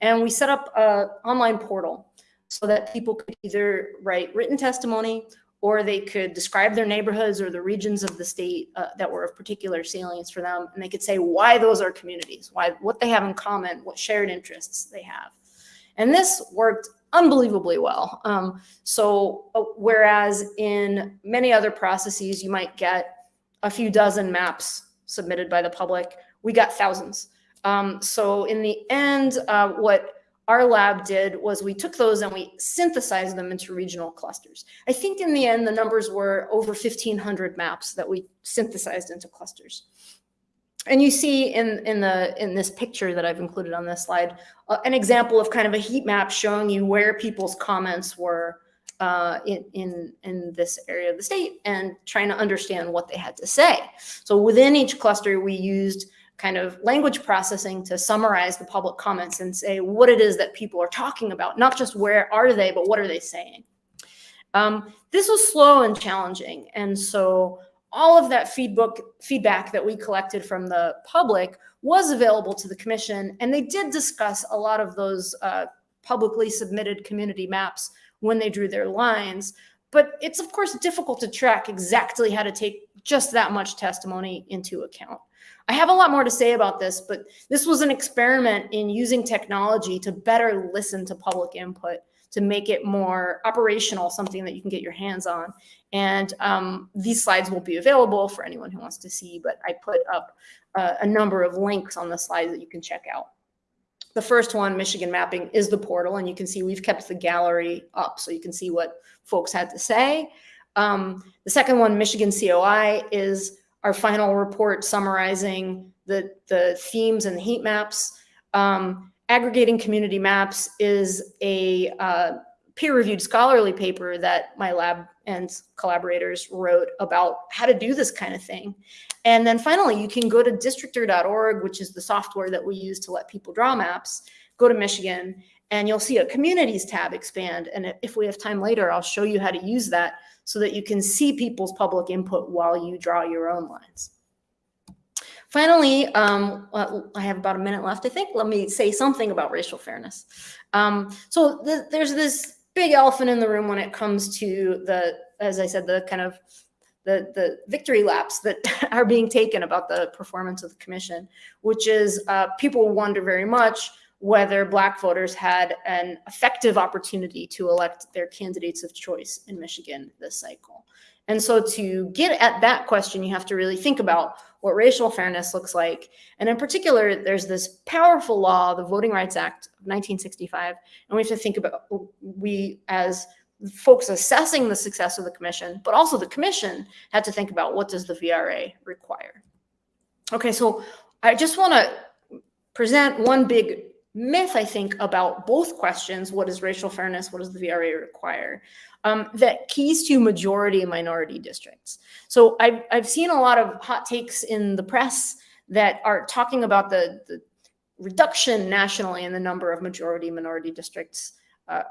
And we set up an online portal so that people could either write written testimony or they could describe their neighborhoods or the regions of the state uh, that were of particular salience for them. And they could say why those are communities, why what they have in common, what shared interests they have. And this worked unbelievably well. Um, so uh, whereas in many other processes, you might get a few dozen maps submitted by the public. We got thousands. Um, so in the end, uh, what our lab did was we took those and we synthesized them into regional clusters. I think in the end, the numbers were over 1,500 maps that we synthesized into clusters. And you see in, in the, in this picture that I've included on this slide, uh, an example of kind of a heat map showing you where people's comments were uh, in, in, in this area of the state and trying to understand what they had to say. So within each cluster, we used kind of language processing to summarize the public comments and say what it is that people are talking about, not just where are they, but what are they saying. Um, this was slow and challenging. And so all of that feedback, feedback that we collected from the public was available to the commission. And they did discuss a lot of those uh, publicly submitted community maps when they drew their lines. But it's of course difficult to track exactly how to take just that much testimony into account. I have a lot more to say about this, but this was an experiment in using technology to better listen to public input to make it more operational, something that you can get your hands on. And um, these slides will be available for anyone who wants to see, but I put up uh, a number of links on the slides that you can check out. The first one, Michigan Mapping, is the portal, and you can see we've kept the gallery up so you can see what folks had to say. Um, the second one, Michigan COI, is our final report summarizing the, the themes and the heat maps. Um, aggregating community maps is a uh, peer-reviewed scholarly paper that my lab and collaborators wrote about how to do this kind of thing. And then finally, you can go to districtr.org, which is the software that we use to let people draw maps, go to Michigan, and you'll see a communities tab expand. And if we have time later, I'll show you how to use that so that you can see people's public input while you draw your own lines. Finally, um, I have about a minute left, I think. Let me say something about racial fairness. Um, so th there's this big elephant in the room when it comes to the, as I said, the kind of the, the victory laps that are being taken about the performance of the commission, which is uh, people wonder very much whether black voters had an effective opportunity to elect their candidates of choice in Michigan this cycle. And so to get at that question, you have to really think about what racial fairness looks like. And in particular, there's this powerful law, the Voting Rights Act of 1965. And we have to think about, we as folks assessing the success of the commission, but also the commission had to think about what does the VRA require. Okay, so I just want to present one big myth, I think, about both questions. What is racial fairness? What does the VRA require? Um, that keys to majority minority districts. So I've, I've seen a lot of hot takes in the press that are talking about the, the reduction nationally in the number of majority minority districts uh,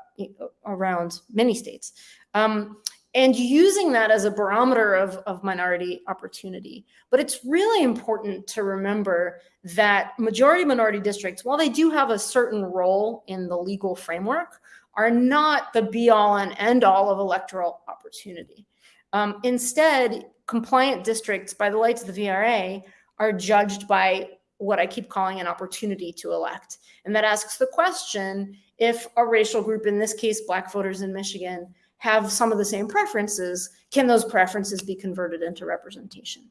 around many states. Um, and using that as a barometer of, of minority opportunity. But it's really important to remember that majority minority districts, while they do have a certain role in the legal framework, are not the be all and end all of electoral opportunity. Um, instead, compliant districts, by the lights of the VRA, are judged by what I keep calling an opportunity to elect. And that asks the question if a racial group, in this case, Black voters in Michigan, have some of the same preferences, can those preferences be converted into representation?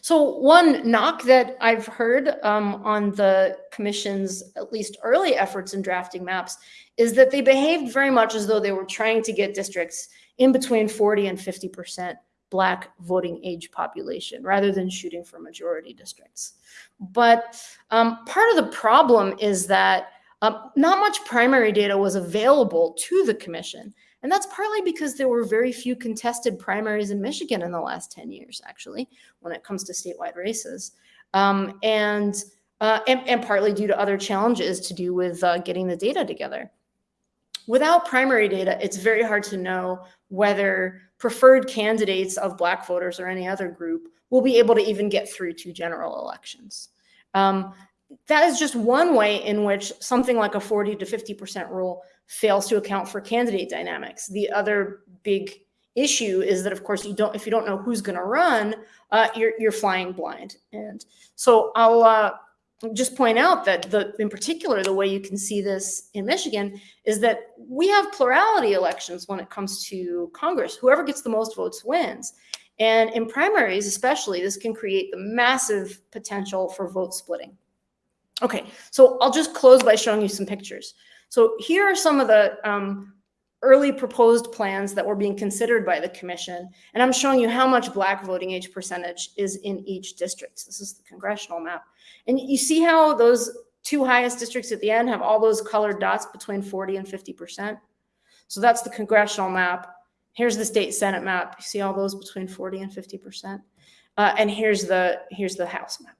So one knock that I've heard um, on the commission's at least early efforts in drafting maps is that they behaved very much as though they were trying to get districts in between 40 and 50% black voting age population rather than shooting for majority districts. But um, part of the problem is that uh, not much primary data was available to the commission. And that's partly because there were very few contested primaries in Michigan in the last 10 years, actually, when it comes to statewide races. Um, and, uh, and, and, partly due to other challenges to do with uh, getting the data together. Without primary data, it's very hard to know whether preferred candidates of Black voters or any other group will be able to even get through to general elections. Um, that is just one way in which something like a 40 to 50% rule fails to account for candidate dynamics. The other big issue is that, of course, you don't if you don't know who's going to run, uh, you're you're flying blind. And so I'll uh, just point out that the in particular the way you can see this in Michigan is that we have plurality elections when it comes to Congress. Whoever gets the most votes wins. And in primaries, especially, this can create the massive potential for vote splitting. Okay, so I'll just close by showing you some pictures. So here are some of the um, early proposed plans that were being considered by the commission. And I'm showing you how much black voting age percentage is in each district. This is the congressional map. And you see how those two highest districts at the end have all those colored dots between 40 and 50%. So that's the congressional map. Here's the state senate map. You see all those between 40 and 50%. Uh, and here's the here's the house map,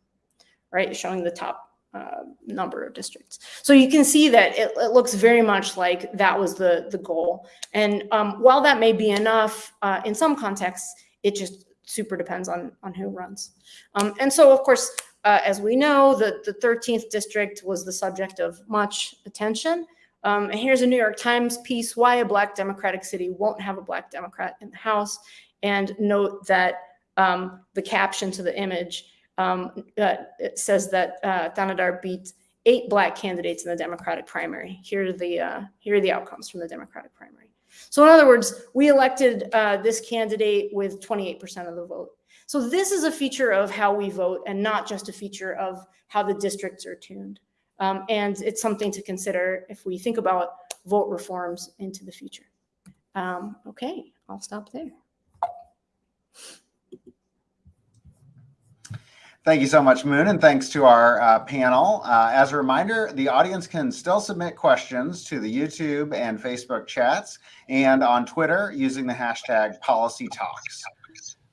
right? Showing the top uh, number of districts. So you can see that it, it, looks very much like that was the, the goal. And um, while that may be enough uh, in some contexts, it just super depends on, on who runs. Um, and so, of course, uh, as we know, the, the 13th district was the subject of much attention. Um, and here's a New York Times piece, why a black Democratic city won't have a black Democrat in the House. And note that um, the caption to the image um, uh, says that uh, Thanedar beat eight black candidates in the Democratic primary. Here are the uh, here are the outcomes from the Democratic primary. So in other words, we elected uh, this candidate with 28% of the vote. So this is a feature of how we vote and not just a feature of how the districts are tuned. Um, and it's something to consider if we think about vote reforms into the future. Um, okay, I'll stop there. Thank you so much, Moon, and thanks to our uh, panel. Uh, as a reminder, the audience can still submit questions to the YouTube and Facebook chats and on Twitter using the hashtag PolicyTalks.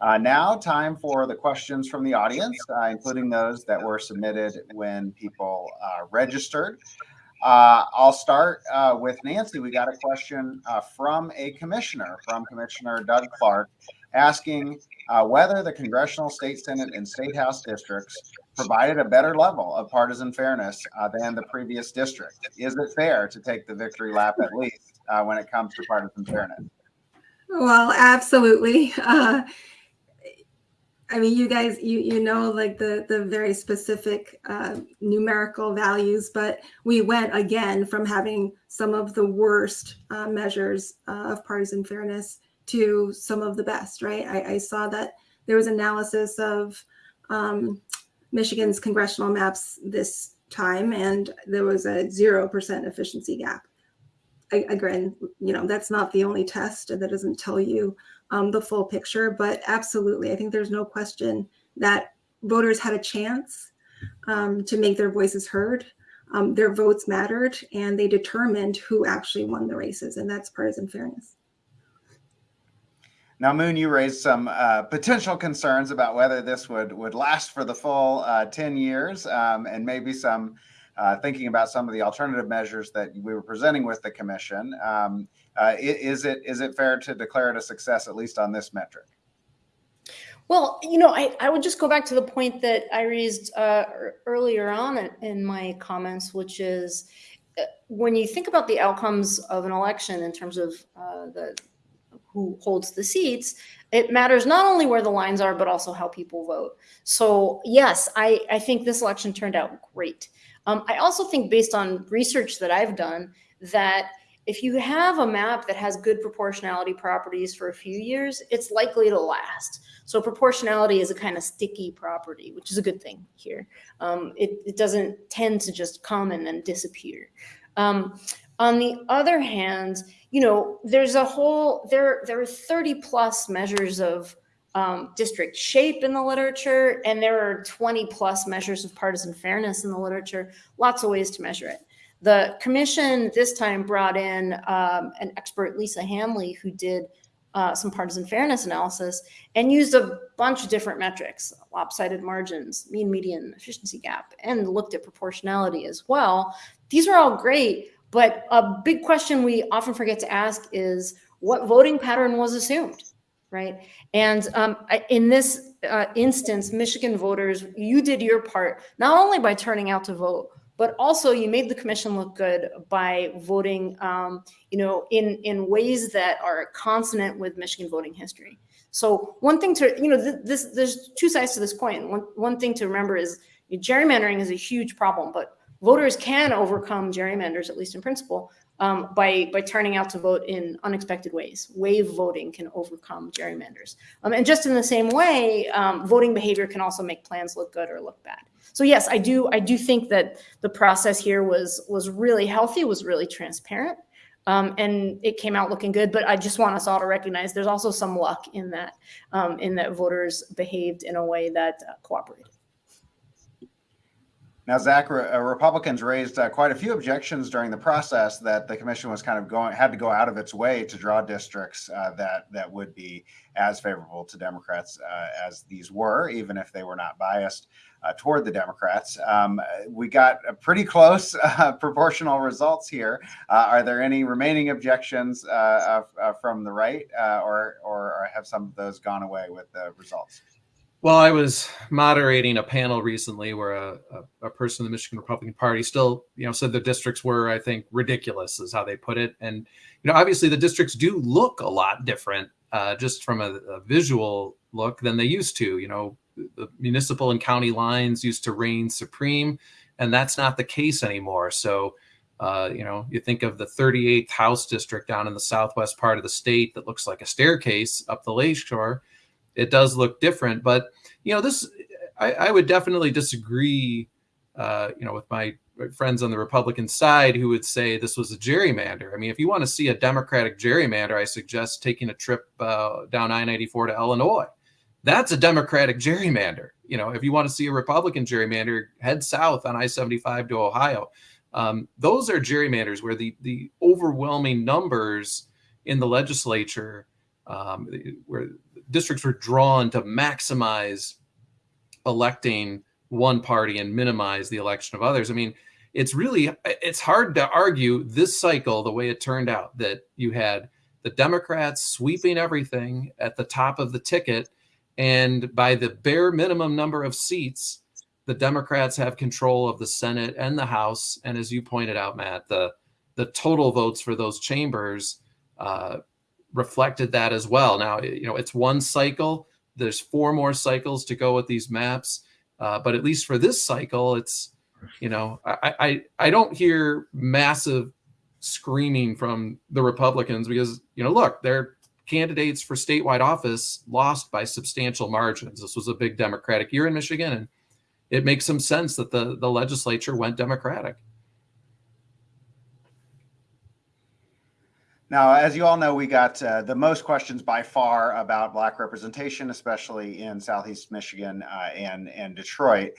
Uh, now, time for the questions from the audience, uh, including those that were submitted when people uh, registered. Uh, I'll start with Nancy. We got a question from a commissioner, from Commissioner Doug Clark, asking uh, whether the congressional, state senate, and state house districts provided a better level of partisan fairness uh, than the previous district. Is it fair to take the victory lap at least uh, when it comes to partisan fairness? Well, absolutely. Uh, I mean, you guys, you you know, like the the very specific uh, numerical values, but we went again from having some of the worst uh, measures of partisan fairness to some of the best, right? I, I saw that there was analysis of um, Michigan's congressional maps this time, and there was a 0% efficiency gap. I, again, you know, that's not the only test and that doesn't tell you um, the full picture, but absolutely, I think there's no question that voters had a chance um, to make their voices heard. Um, their votes mattered and they determined who actually won the races, and that's partisan fairness. Now, Moon, you raised some uh, potential concerns about whether this would would last for the full uh, 10 years um, and maybe some uh, thinking about some of the alternative measures that we were presenting with the commission. Um, uh, is it is it fair to declare it a success, at least on this metric? Well, you know, I, I would just go back to the point that I raised uh, earlier on in my comments, which is uh, when you think about the outcomes of an election in terms of the who holds the seats, it matters not only where the lines are, but also how people vote. So yes, I, I think this election turned out great. Um, I also think based on research that I've done that if you have a map that has good proportionality properties for a few years, it's likely to last. So proportionality is a kind of sticky property, which is a good thing here. Um, it, it, doesn't tend to just come and then disappear. Um, on the other hand, you know, there's a whole, there, there are 30 plus measures of um, district shape in the literature, and there are 20 plus measures of partisan fairness in the literature, lots of ways to measure it. The commission this time brought in um, an expert, Lisa Handley, who did uh, some partisan fairness analysis and used a bunch of different metrics, lopsided margins, mean median efficiency gap, and looked at proportionality as well. These are all great, but a big question we often forget to ask is what voting pattern was assumed, right? And um, in this uh, instance, Michigan voters, you did your part, not only by turning out to vote, but also you made the commission look good by voting, um, you know, in, in ways that are consonant with Michigan voting history. So one thing to, you know, th this, there's two sides to this coin. One, one thing to remember is gerrymandering is a huge problem, but voters can overcome gerrymanders, at least in principle, um, by, by turning out to vote in unexpected ways. Wave voting can overcome gerrymanders. Um, and just in the same way, um, voting behavior can also make plans look good or look bad. So yes, I do, I do think that the process here was, was really healthy, was really transparent. Um, and it came out looking good, but I just want us all to recognize there's also some luck in that, um, in that voters behaved in a way that uh, cooperated. Now, Zach, uh, Republicans raised uh, quite a few objections during the process that the commission was kind of going had to go out of its way to draw districts uh, that that would be as favorable to Democrats uh, as these were, even if they were not biased uh, toward the Democrats. Um, we got a pretty close proportional results here. are there any remaining objections from the right, or or have some of those gone away with the results? Well, I was moderating a panel recently where a, a, a, person in the Michigan Republican Party still, you know, said the districts were, I think, ridiculous, is how they put it. And, you know, obviously the districts do look a lot different uh, just from a, a, visual look than they used to. You know, the municipal and county lines used to reign supreme, and that's not the case anymore. So, uh, you know, you think of the 38th House district down in the southwest part of the state that looks like a staircase up the lakeshore it does look different. But you know, this I, I would definitely disagree. Uh, you know, with my friends on the Republican side who would say this was a gerrymander. I mean, if you want to see a Democratic gerrymander, I suggest taking a trip uh, down I-94 to Illinois. That's a Democratic gerrymander. You know, if you want to see a Republican gerrymander, head south on I-75 to Ohio. Um, those are gerrymanders where the the overwhelming numbers in the legislature, um, where districts were drawn to maximize electing one party and minimize the election of others. I mean, it's really it's hard to argue this cycle the way it turned out that you had the Democrats sweeping everything at the top of the ticket and by the bare minimum number of seats the Democrats have control of the Senate and the House and as you pointed out Matt the the total votes for those chambers uh, reflected that as well. Now, you know, it's one cycle. There's four more cycles to go with these maps. Uh, but at least for this cycle, it's, you know, I, I, I don't hear massive screaming from the Republicans because, you know, look, their candidates for statewide office lost by substantial margins. This was a big Democratic year in Michigan, and it makes some sense that the, the legislature went Democratic. Now, as you all know, we got uh, the most questions by far about Black representation, especially in Southeast Michigan uh, and, and Detroit.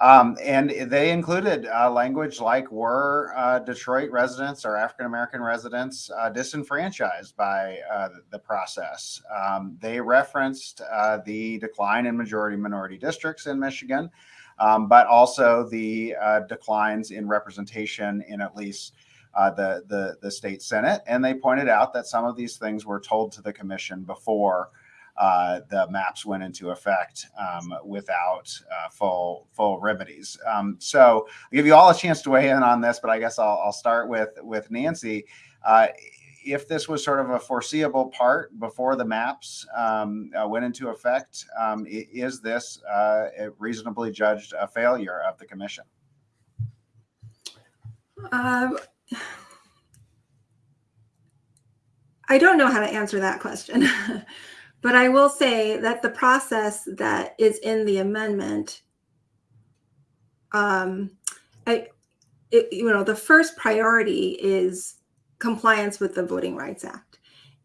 Um, and they included uh, language like were uh, Detroit residents or African American residents uh, disenfranchised by uh, the process. Um, they referenced the decline in majority minority districts in Michigan, um, but also the declines in representation in at least uh, the, the, the state senate, and they pointed out that some of these things were told to the commission before uh, the maps went into effect um, without uh, full full remedies. Um, so I'll give you all a chance to weigh in on this, but I guess I'll, I'll start with with Nancy. Uh, if this was sort of a foreseeable part before the maps um, uh, went into effect, um, is this uh, reasonably judged a failure of the commission? Um, I don't know how to answer that question, but I will say that the process that is in the amendment, um, I, it, you know, the first priority is compliance with the Voting Rights Act.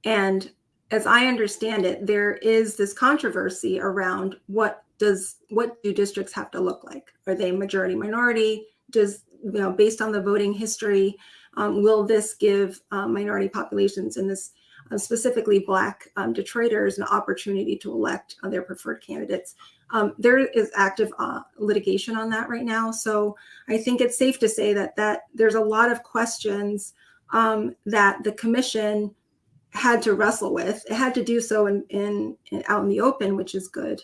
And as I understand it, there is this controversy around what does what do districts have to look like? Are they majority minority? Does you know, based on the voting history, um, will this give um, minority populations in this uh, specifically Black um, Detroiters an opportunity to elect uh, their preferred candidates? Um, there is active uh, litigation on that right now. So I think it's safe to say that that there's a lot of questions um, that the commission had to wrestle with. It had to do so in, in, in out in the open, which is good.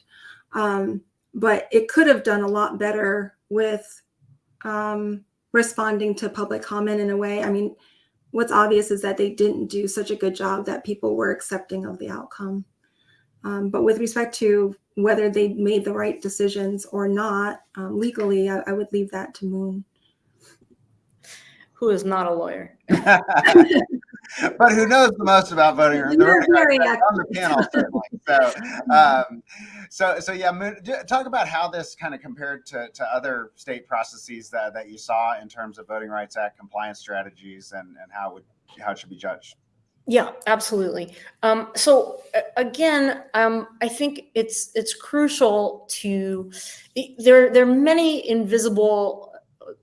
Um, but it could have done a lot better with um, responding to public comment in a way. I mean, what's obvious is that they didn't do such a good job that people were accepting of the outcome. Um, but with respect to whether they made the right decisions or not um, legally, I, I, would leave that to Moon. Who is not a lawyer. but who knows the most about voting? The voting on the panel, certainly. So, um, so, so yeah. Talk about how this kind of compared to, to other state processes that, that you saw in terms of Voting Rights Act compliance strategies, and, and how it would how it should be judged. Yeah, absolutely. Um, so again, um, I think it's it's crucial to there. There are many invisible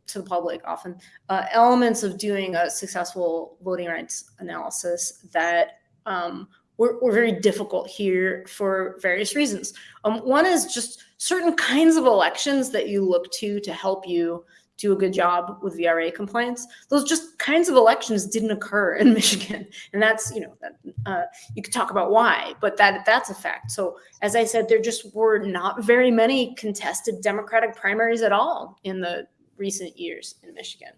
to the public often uh, elements of doing a successful voting rights analysis that um, were, were very difficult here for various reasons. Um, one is just certain kinds of elections that you look to to help you do a good job with VRA compliance. Those just kinds of elections didn't occur in Michigan, and that's you know that, uh, you could talk about why, but that that's a fact. So as I said, there just were not very many contested Democratic primaries at all in the recent years in Michigan.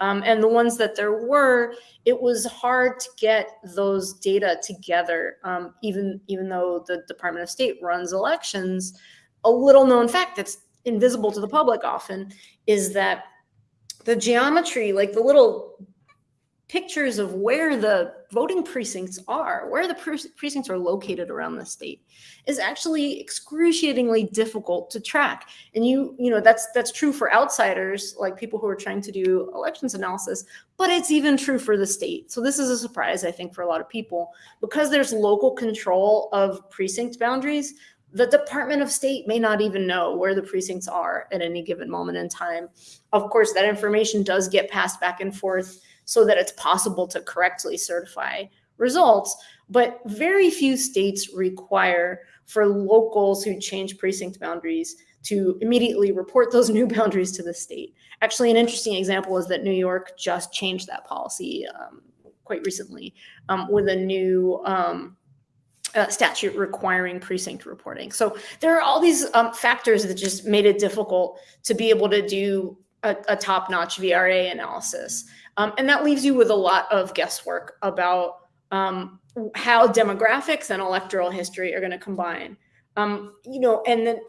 Um, and the ones that there were, it was hard to get those data together, um, even even though the Department of State runs elections. A little known fact that's invisible to the public often is that the geometry, like the little pictures of where the voting precincts are, where the pre- precincts are located around the state, is actually excruciatingly difficult to track. And you, you know, that's that's true for outsiders, like people who are trying to do elections analysis, but it's even true for the state. So this is a surprise, I think, for a lot of people because there's local control of precinct boundaries the Department of State may not even know where the precincts are at any given moment in time. Of course, that information does get passed back and forth so that it's possible to correctly certify results, but very few states require for locals who change precinct boundaries to immediately report those new boundaries to the state. Actually, an interesting example is that New York just changed that policy um, quite recently um, with a new um, uh, statute requiring precinct reporting. So there are all these um, factors that just made it difficult to be able to do a, a top-notch VRA analysis. Um, and that leaves you with a lot of guesswork about um, how demographics and electoral history are going to combine. Um, you know, and then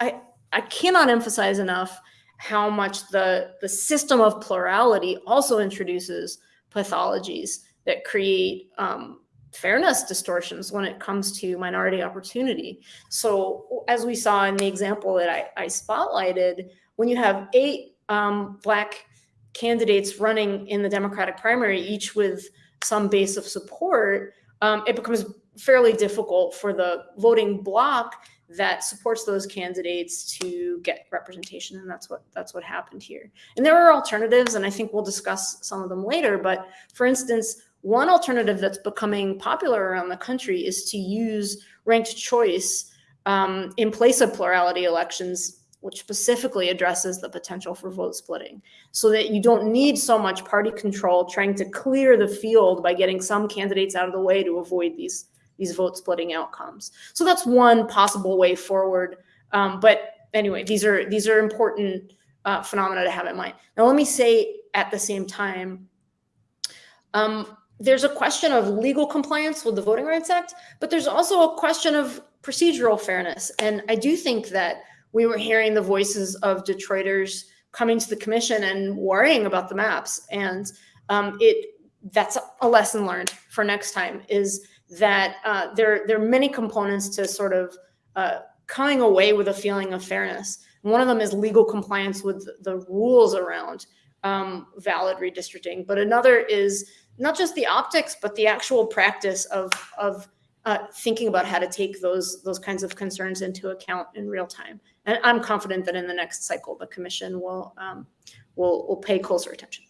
I, I cannot emphasize enough how much the, the system of plurality also introduces pathologies that create um, fairness distortions when it comes to minority opportunity. So as we saw in the example that I, I spotlighted, when you have eight um, black candidates running in the Democratic primary, each with some base of support, um, it becomes fairly difficult for the voting bloc that supports those candidates to get representation and that's what that's what happened here. And there are alternatives and i think we'll discuss some of them later but for instance one alternative that's becoming popular around the country is to use ranked choice um, in place of plurality elections, which specifically addresses the potential for vote splitting so that you don't need so much party control trying to clear the field by getting some candidates out of the way to avoid these, these vote splitting outcomes. So that's one possible way forward. Um, but anyway, these are, these are important uh, phenomena to have in mind. Now, let me say at the same time, um, there's a question of legal compliance with the Voting Rights Act, but there's also a question of procedural fairness. And I do think that we were hearing the voices of Detroiters coming to the commission and worrying about the maps. And um, it that's a lesson learned for next time is that uh, there, there are many components to sort of uh, coming away with a feeling of fairness. One of them is legal compliance with the rules around um, valid redistricting, but another is not just the optics, but the actual practice of of uh, thinking about how to take those those kinds of concerns into account in real time. And I'm confident that in the next cycle, the commission will um, will will pay closer attention.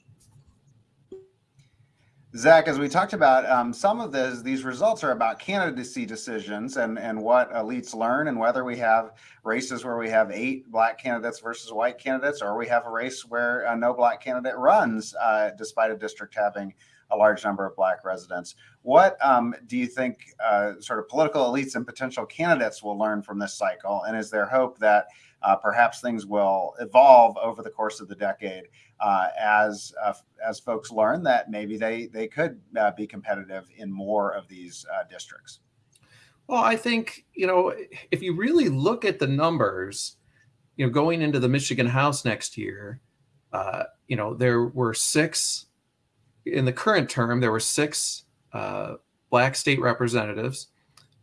Zach, as we talked about, um, some of this, these results are about candidacy decisions and, and what elites learn and whether we have races where we have eight black candidates versus white candidates, or we have a race where uh, no black candidate runs uh, despite a district having a large number of black residents. What um, do you think uh, sort of political elites and potential candidates will learn from this cycle? And is there hope that uh, perhaps things will evolve over the course of the decade uh, as uh, as folks learn that maybe they they could uh, be competitive in more of these uh, districts? Well, I think you know if you really look at the numbers, you know, going into the Michigan House next year, you know, there were six in the current term, there were six uh, black state representatives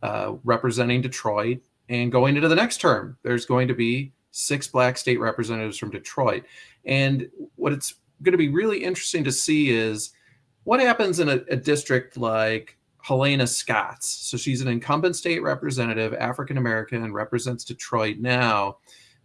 uh, representing Detroit. And going into the next term, there's going to be six black state representatives from Detroit. And what it's going to be really interesting to see is what happens in a, a district like Helena Scott's? So she's an incumbent state representative, African American, and represents Detroit now.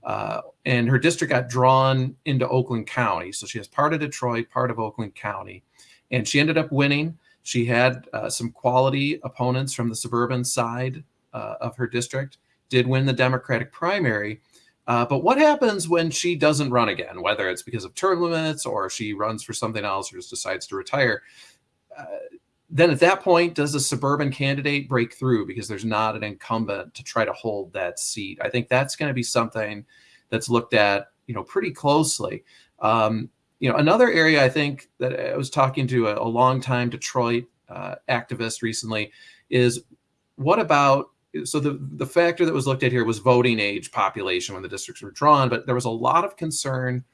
Uh, and her district got drawn into Oakland County. So she has part of Detroit, part of Oakland County. And she ended up winning. She had uh, some quality opponents from the suburban side uh, of her district, did win the Democratic primary. Uh, but what happens when she doesn't run again, whether it's because of term limits or she runs for something else or just decides to retire? Uh, then at that point, does a suburban candidate break through because there's not an incumbent to try to hold that seat? I think that's going to be something that's looked at, you know, pretty closely. Um, you know, another area I think that I was talking to a, a longtime Detroit uh, activist recently is what about so the the factor that was looked at here was voting age population when the districts were drawn, but there was a lot of concern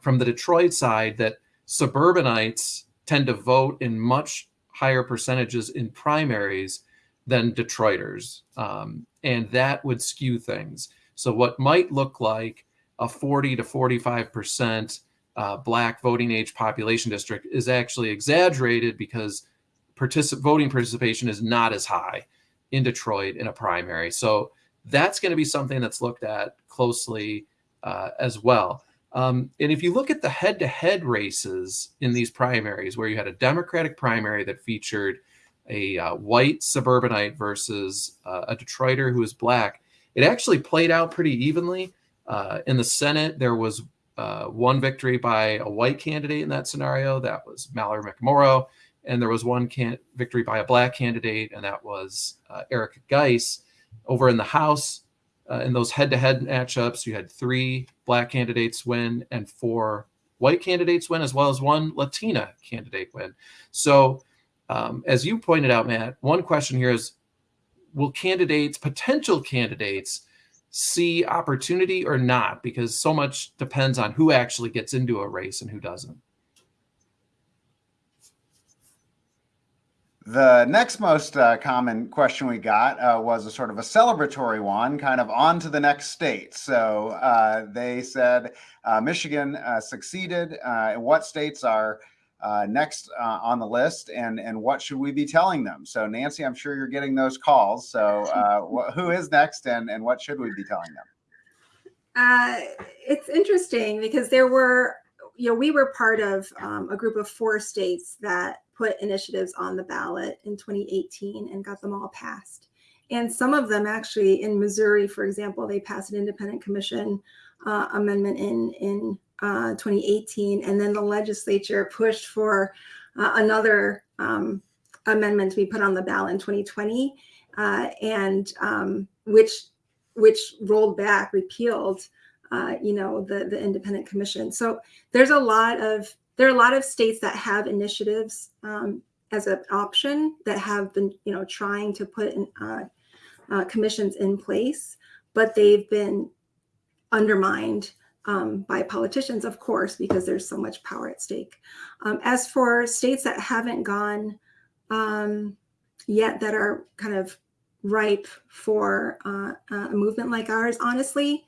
from the Detroit side that suburbanites tend to vote in much higher percentages in primaries than Detroiters, um, and that would skew things. So what might look like a 40 to 45 percent uh, black voting age population district is actually exaggerated because particip- voting participation is not as high in Detroit in a primary. So that's going to be something that's looked at closely uh, as well. Um, and if you look at the head to head races in these primaries, where you had a Democratic primary that featured a uh, white suburbanite versus uh, a Detroiter who was black, it actually played out pretty evenly. Uh, in the Senate, there was uh, one victory by a white candidate in that scenario. That was Mallory McMorrow and there was one can- victory by a black candidate, and that was uh, Erika Geiss. Over in the House, uh, in those head-to-head matchups, you had three black candidates win and four white candidates win, as well as one Latina candidate win. So, um, as you pointed out, Matt, one question here is: Will candidates, potential candidates, see opportunity or not? Because so much depends on who actually gets into a race and who doesn't. The next most uh, common question we got uh, was a sort of a celebratory one, kind of on to the next state. So uh, they said uh, Michigan uh, succeeded. Uh, what states are next uh, on the list, and and what should we be telling them? So Nancy, I'm sure you're getting those calls. So wh- who is next, and and what should we be telling them? it's interesting because there were, you know, we were part of um, a group of four states that put initiatives on the ballot in 2018 and got them all passed. And some of them actually in Missouri, for example, they passed an independent commission uh, amendment in in uh, 2018, and then the legislature pushed for uh, another um, amendment to be put on the ballot in 2020, uh, and um, which which rolled back, repealed, uh, you know, the the independent commission. So there's a lot of there are a lot of states that have initiatives um, as an option that have been, you know, trying to put in, uh, commissions in place, but they've been undermined um, by politicians, of course, because there's so much power at stake. Um, as for states that haven't gone um, yet, that are kind of ripe for uh, a movement like ours, honestly,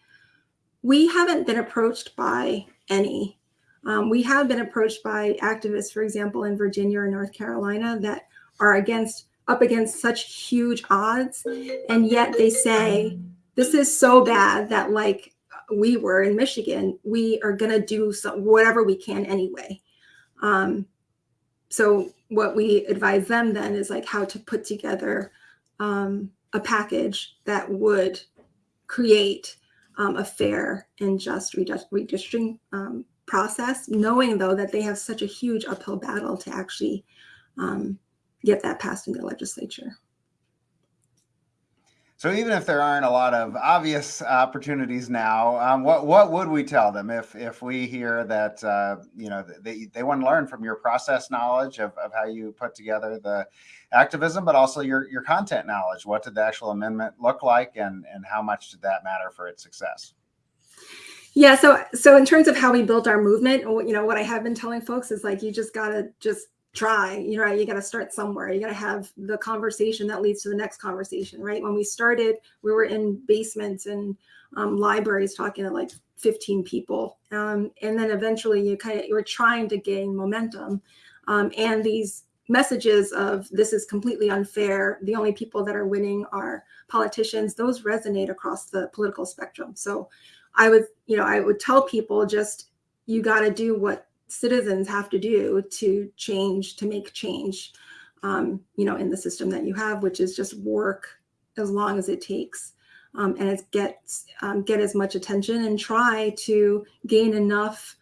we haven't been approached by any um, we have been approached by activists, for example, in Virginia or North Carolina, that are against up against such huge odds, and yet they say this is so bad that, like we were in Michigan, we are going to do some, whatever we can anyway. Um, so what we advise them then is like how to put together um, a package that would create um, a fair and just redistricting um, process, knowing though that they have such a huge uphill battle to actually um, get that passed in the legislature. So even if there aren't a lot of obvious opportunities now, um, what what would we tell them if if we hear that uh, you know they, they want to learn from your process knowledge of, of how you put together the activism, but also your your content knowledge? What did the actual amendment look like, and and how much did that matter for its success? Yeah, so so in terms of how we built our movement, you know, what I have been telling folks is like you just gotta just try. You know, you got to start somewhere. You got to have the conversation that leads to the next conversation, right? When we started, we were in basements and um, libraries talking to like 15 people, um, and then eventually you kind of you were trying to gain momentum. um, and these messages of this is completely unfair. The only people that are winning are politicians. Those resonate across the political spectrum. So I would, you know, I would tell people just you got to do what citizens have to do to change, to make change, um, you know, in the system that you have, which is just work as long as it takes. Um, and it's get um, get as much attention and try to gain enough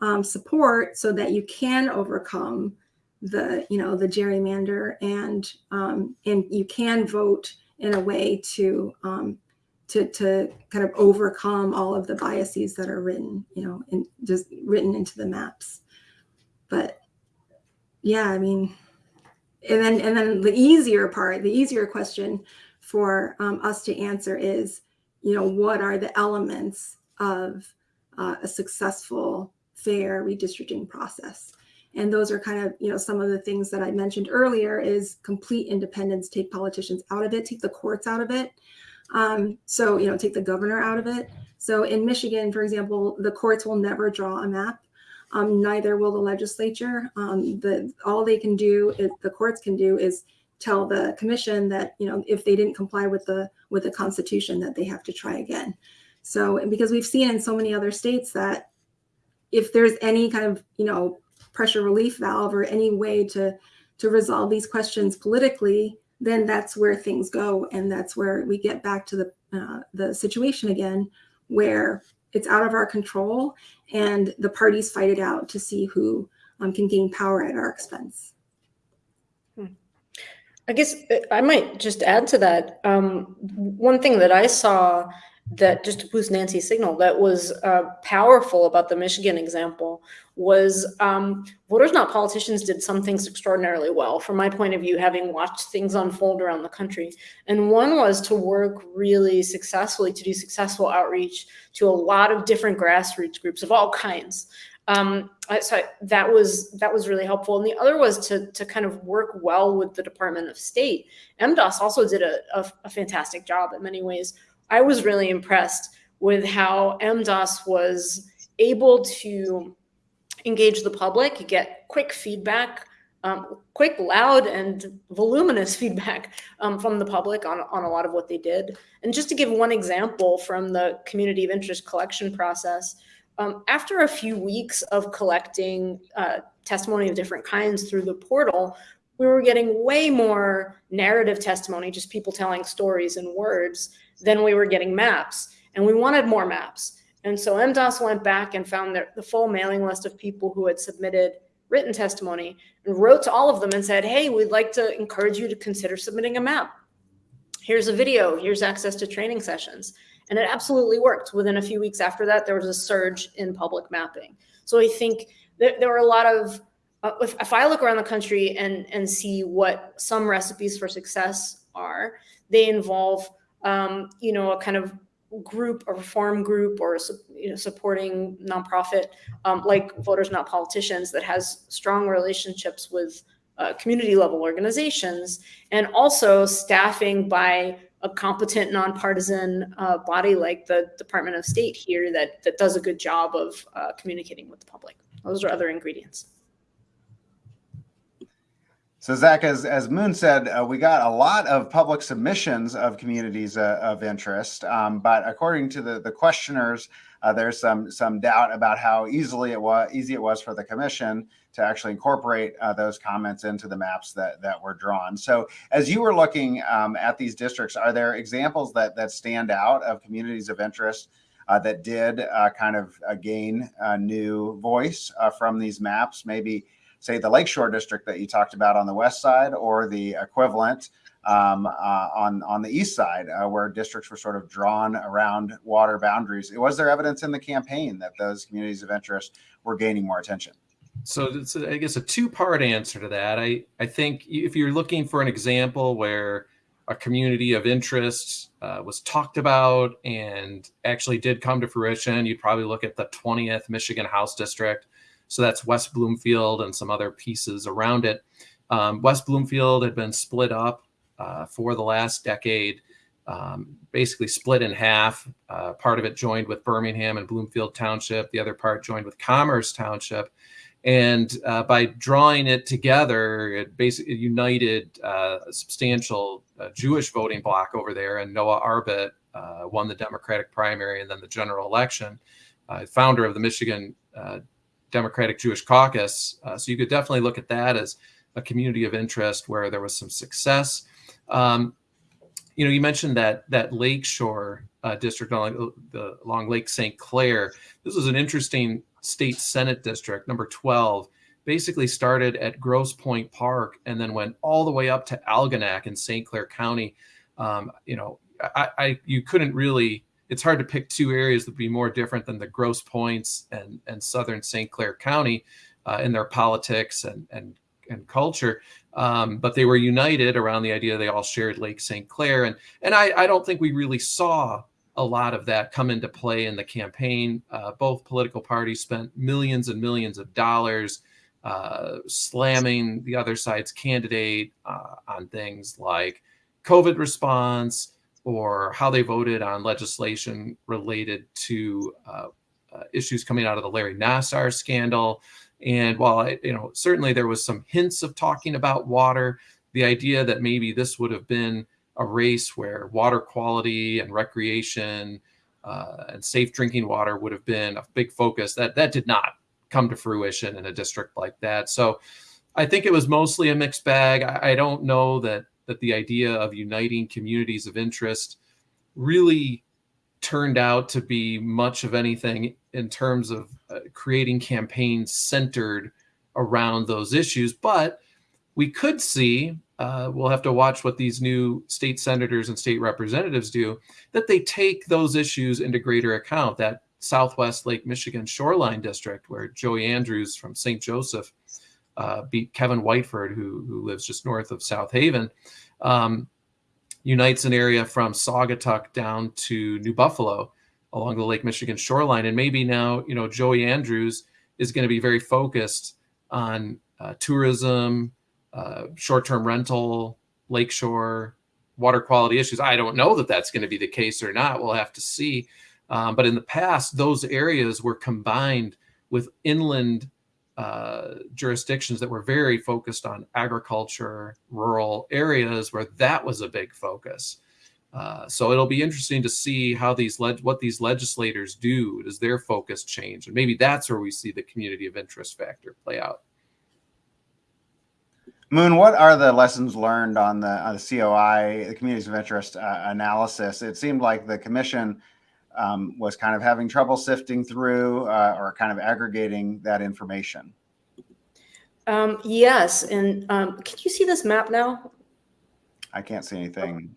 um, support so that you can overcome the you know the gerrymander and um, and you can vote in a way to um, to to kind of overcome all of the biases that are written you know and just written into the maps. But yeah i mean and then and then the easier part the easier question for um, us to answer is you know what are the elements of uh, a successful fair redistricting process? And those are kind of you know some of the things that i mentioned earlier is complete independence take politicians out of it take the courts out of it um, so you know take the governor out of it. So in michigan for example the courts will never draw a map. Um, neither will the legislature. Um, the all they can do is the courts can do is tell the commission that you know if they didn't comply with the with the constitution that they have to try again. So because we've seen in so many other states that if there's any kind of you know pressure relief valve or any way to to resolve these questions politically then that's where things go and that's where we get back to the uh, the situation again where it's out of our control and the parties fight it out to see who um, can gain power at our expense I guess uh, I might just add to that. Um, one thing that I saw that just to boost Nancy's signal that was uh, powerful about the Michigan example was um, voters not politicians did some things extraordinarily well from my point of view having watched things unfold around the country and one was to work really successfully to do successful outreach to a lot of different grassroots groups of all kinds um, so that was that was really helpful. And the other was to to kind of work well with the Department of State. MDOS also did a, a, a fantastic job in many ways. I was really impressed with how MDOS was able to engage the public, get quick feedback, um, quick, loud, and voluminous feedback um, from the public on, on a lot of what they did. And just to give one example from the community of interest collection process, um, after a few weeks of collecting uh, testimony of different kinds through the portal, we were getting way more narrative testimony, just people telling stories in words, than we were getting maps. And we wanted more maps. And so MDOS went back and found the, the full mailing list of people who had submitted written testimony and wrote to all of them and said, hey, we'd like to encourage you to consider submitting a map. Here's a video, here's access to training sessions. And it absolutely worked. Within a few weeks after that, there was a surge in public mapping. So I think there, there were a lot of, uh, if, if I look around the country and, and see what some recipes for success are, they involve, um, you know, a kind of group, a reform group or you know, supporting nonprofit um, like Voters Not Politicians that has strong relationships with uh, community level organizations and also staffing by a competent nonpartisan uh, body like the Department of State here that that does a good job of uh, communicating with the public. Those are other ingredients. So Zach, as, as Moon said, uh, we got a lot of public submissions of communities uh, of interest, um, but according to the, the questioners, uh, there's some some doubt about how easily it was easy it was for the commission to actually incorporate uh, those comments into the maps that that were drawn. So as you were looking um, at these districts, are there examples that that stand out of communities of interest uh, that did uh, kind of gain a new voice from these maps? Maybe say the Lakeshore district that you talked about on the west side, or the equivalent um, uh, on on the east side, uh, where districts were sort of drawn around water boundaries. Was there evidence in the campaign that those communities of interest were gaining more attention? So it's, I guess, a two-part answer to that. I I think if you're looking for an example where a community of interest uh, was talked about and actually did come to fruition, you'd probably look at the 20th Michigan House District. So that's West Bloomfield and some other pieces around it. Um, West Bloomfield had been split up uh, for the last decade, um, basically split in half. Uh, part of it joined with Birmingham and Bloomfield Township. The other part joined with Commerce Township. And uh, by drawing it together, it basically united uh, a substantial uh, Jewish voting bloc over there, and Noah Arbit uh, won the Democratic primary and then the general election. Founder of the Michigan Democratic Jewish Caucus. so you could definitely look at that as a community of interest where there was some success. Um, you know, you mentioned that that Lakeshore uh, district along the along Lake St. Clair. This was an interesting state senate district, number 12. Basically started at Grosse Pointe Park and then went all the way up to Algonac in St. Clair County. Um, you know, I, I you couldn't really. It's hard to pick two areas that would be more different than the Grosse Pointes and and Southern St. Clair County uh, in their politics and and and culture. Um, but they were united around the idea they all shared Lake St. Clair. And, and I, I don't think we really saw a lot of that come into play in the campaign. Uh, both political parties spent millions and millions of dollars uh, slamming the other side's candidate uh, on things like COVID response or how they voted on legislation related to uh, uh, issues coming out of the Larry Nassar scandal. And while I, you know, certainly there was some hints of talking about water, the idea that maybe this would have been a race where water quality and recreation uh, and safe drinking water would have been a big focus. That that did not come to fruition in a district like that. So I think it was mostly a mixed bag. I, I don't know that that the idea of uniting communities of interest really turned out to be much of anything in terms of uh, creating campaigns centered around those issues. But we could see, uh, we'll have to watch what these new state senators and state representatives do, that they take those issues into greater account. That Southwest Lake Michigan shoreline district, where Joey Andrews from St. Joseph uh, beat Kevin Whiteford, who, who lives just north of South Haven. Um, unites an area from Saugatuck down to New Buffalo along the Lake Michigan shoreline. And maybe now, you know, Joey Andrews is going to be very focused on uh, tourism, uh, short-term rental, lakeshore, water quality issues. I don't know that that's going to be the case or not. We'll have to see. Um, but in the past, those areas were combined with inland uh, jurisdictions that were very focused on agriculture, rural areas where that was a big focus. Uh, so it'll be interesting to see how these what these legislators do. Does their focus change? And maybe that's where we see the community of interest factor play out. Moon, what are the lessons learned on the, on the COI, the communities of interest uh, analysis? It seemed like the commission um, was kind of having trouble sifting through uh, or kind of aggregating that information. Um, yes, and um, can you see this map now? I can't see anything.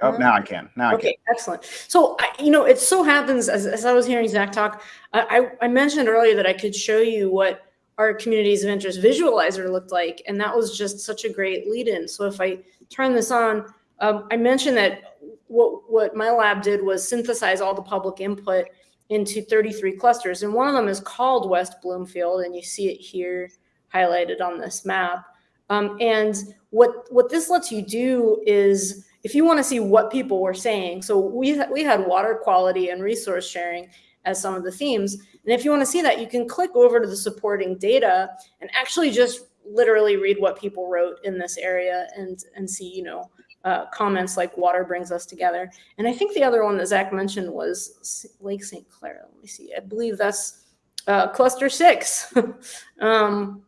Oh, now I can. Now okay, I can. excellent. So, I, you know, it so happens as, as I was hearing Zach talk, I, I mentioned earlier that I could show you what our communities of interest visualizer looked like, and that was just such a great lead in. So if I turn this on, um, I mentioned that what, what my lab did was synthesize all the public input into 33 clusters. And one of them is called West Bloomfield, and you see it here highlighted on this map. Um, and what, what this lets you do is if you want to see what people were saying, so we, we had water quality and resource sharing as some of the themes. And if you want to see that, you can click over to the supporting data and actually just literally read what people wrote in this area and, and see, you know, uh, comments like water brings us together. And I think the other one that Zach mentioned was Lake St. Clair. Let me see. I believe that's uh, cluster six. um,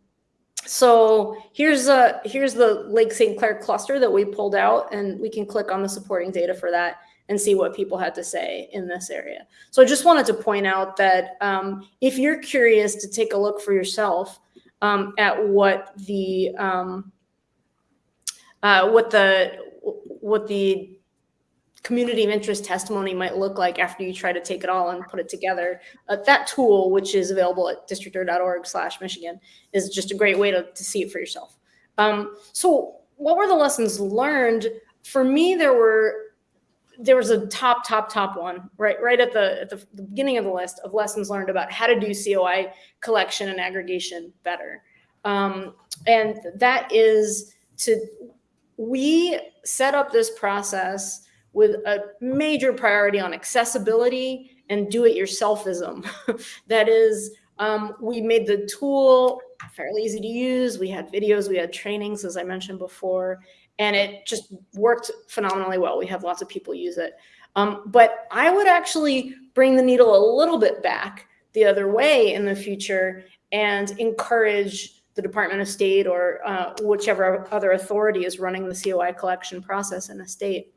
so here's a, here's the Lake St. Clair cluster that we pulled out and we can click on the supporting data for that and see what people had to say in this area. So I just wanted to point out that um, if you're curious to take a look for yourself um, at what the um, uh, what the what the community of interest testimony might look like after you try to take it all and put it together. Uh, that tool, which is available at districtr.org slash Michigan, is just a great way to, to see it for yourself. Um, so what were the lessons learned? For me, there were there was a top, top, top one right right at the at the, the beginning of the list of lessons learned about how to do COI collection and aggregation better. Um, and that is to we set up this process with a major priority on accessibility and do-it-yourselfism. that is, um, we made the tool fairly easy to use. We had videos, we had trainings, as I mentioned before, and it just worked phenomenally well. We have lots of people use it. Um, but I would actually bring the needle a little bit back the other way in the future and encourage the Department of State or uh, whichever other authority is running the COI collection process in a state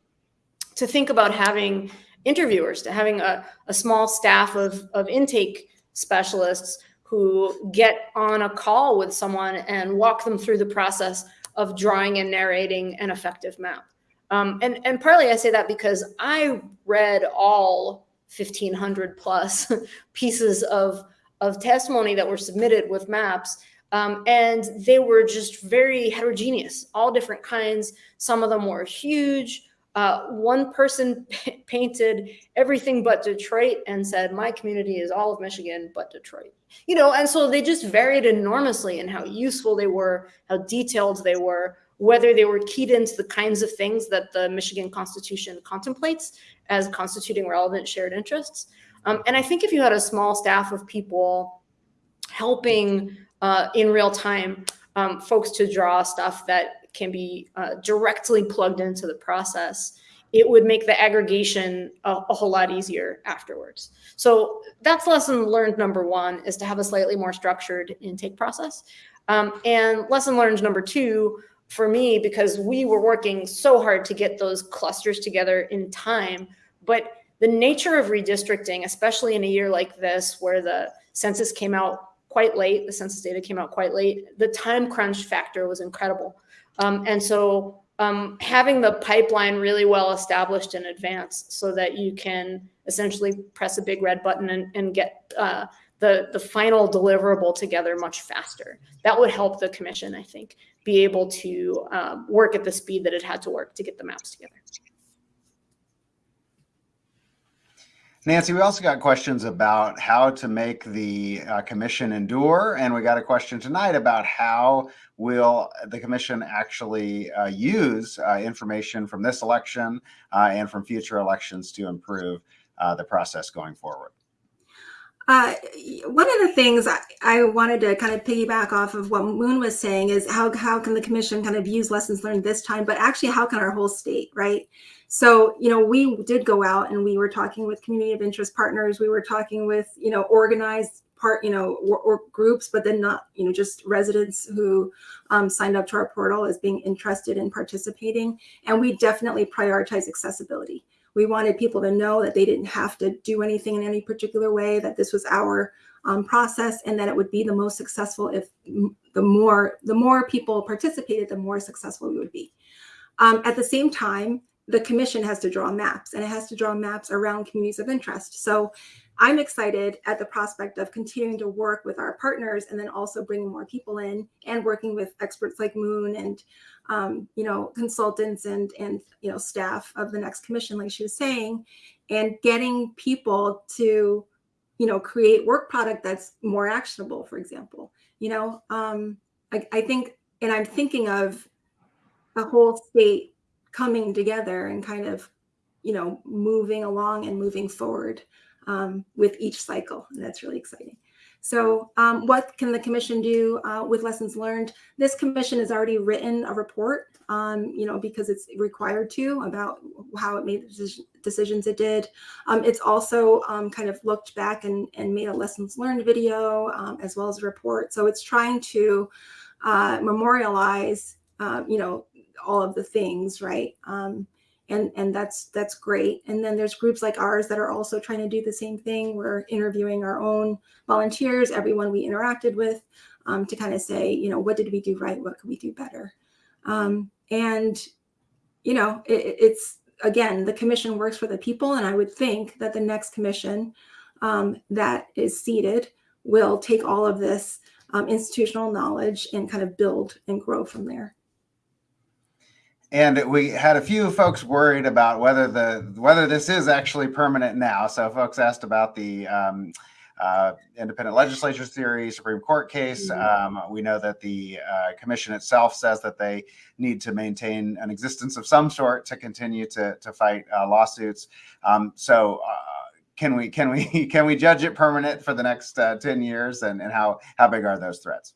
to think about having interviewers, to having a, a small staff of, of intake specialists who get on a call with someone and walk them through the process of drawing and narrating an effective map. Um, and, and partly I say that because I read all 1500 plus pieces of, of testimony that were submitted with maps. Um, and they were just very heterogeneous, all different kinds. Some of them were huge. Uh, one person painted everything but Detroit and said, my community is all of Michigan but Detroit. You know, and so they just varied enormously in how useful they were, how detailed they were, whether they were keyed into the kinds of things that the Michigan Constitution contemplates as constituting relevant shared interests. Um, and I think if you had a small staff of people helping uh, in real time um, folks to draw stuff that can be uh, directly plugged into the process, it would make the aggregation a, a, whole lot easier afterwards. So that's lesson learned number one is to have a slightly more structured intake process. Um, and lesson learned number two for me, because we were working so hard to get those clusters together in time, but the nature of redistricting, especially in a year like this, where the census came out quite late, the census data came out quite late, the time crunch factor was incredible. Um, and so um, having the pipeline really well established in advance so that you can essentially press a big red button and, and get uh, the, the final deliverable together much faster. That would help the commission, I think, be able to um, work at the speed that it had to work to get the maps together. Nancy, we also got questions about how to make the uh, commission endure, and we got a question tonight about how will the commission actually uh, use uh, information from this election uh, and from future elections to improve uh, the process going forward. Uh, one of the things I, I, wanted to kind of piggyback off of what Moon was saying is how how can the commission kind of use lessons learned this time, but actually how can our whole state, right? So, you know, we did go out and we were talking with community of interest partners. We were talking with, you know, organized part, you know, or, or groups, but then not, you know, just residents who um, signed up to our portal as being interested in participating. And we definitely prioritize accessibility. We wanted people to know that they didn't have to do anything in any particular way, that this was our um, process and that it would be the most successful if the more the more people participated, the more successful we would be. Um, at the same time, the commission has to draw maps and it has to draw maps around communities of interest. So I'm excited at the prospect of continuing to work with our partners and then also bringing more people in and working with experts like Moon and um, you know consultants and and you know staff of the next commission, like she was saying, and getting people to you know create work product that's more actionable. For example, you know um, I, I think, and I'm thinking of a whole state coming together and kind of, you know, moving along and moving forward um, with each cycle. And that's really exciting. So um, what can the commission do uh, with lessons learned? This commission has already written a report, um, you know, because it's required to about how it made the decisions it did. Um, it's also um, kind of looked back and, and made a lessons learned video um, as well as a report. So it's trying to uh, memorialize, uh, you know, all of the things, right? And and that's that's great. And then there's groups like ours that are also trying to do the same thing. We're interviewing our own volunteers, everyone we interacted with, um, to kind of say, you know, what did we do right? What could we do better? Um, and you know, it, it's again, the commission works for the people, and I would think that the next commission um, that is seated will take all of this um, institutional knowledge and kind of build and grow from there. And we had a few folks worried about whether the whether this is actually permanent now. So folks asked about the um, uh, independent legislature theory, Supreme Court case. Mm-hmm. Um, we know that the uh, commission itself says that they need to maintain an existence of some sort to continue to to fight uh, lawsuits. Um, so. Uh, can we can we can we judge it permanent for the next uh, 10 years and, and how how big are those threats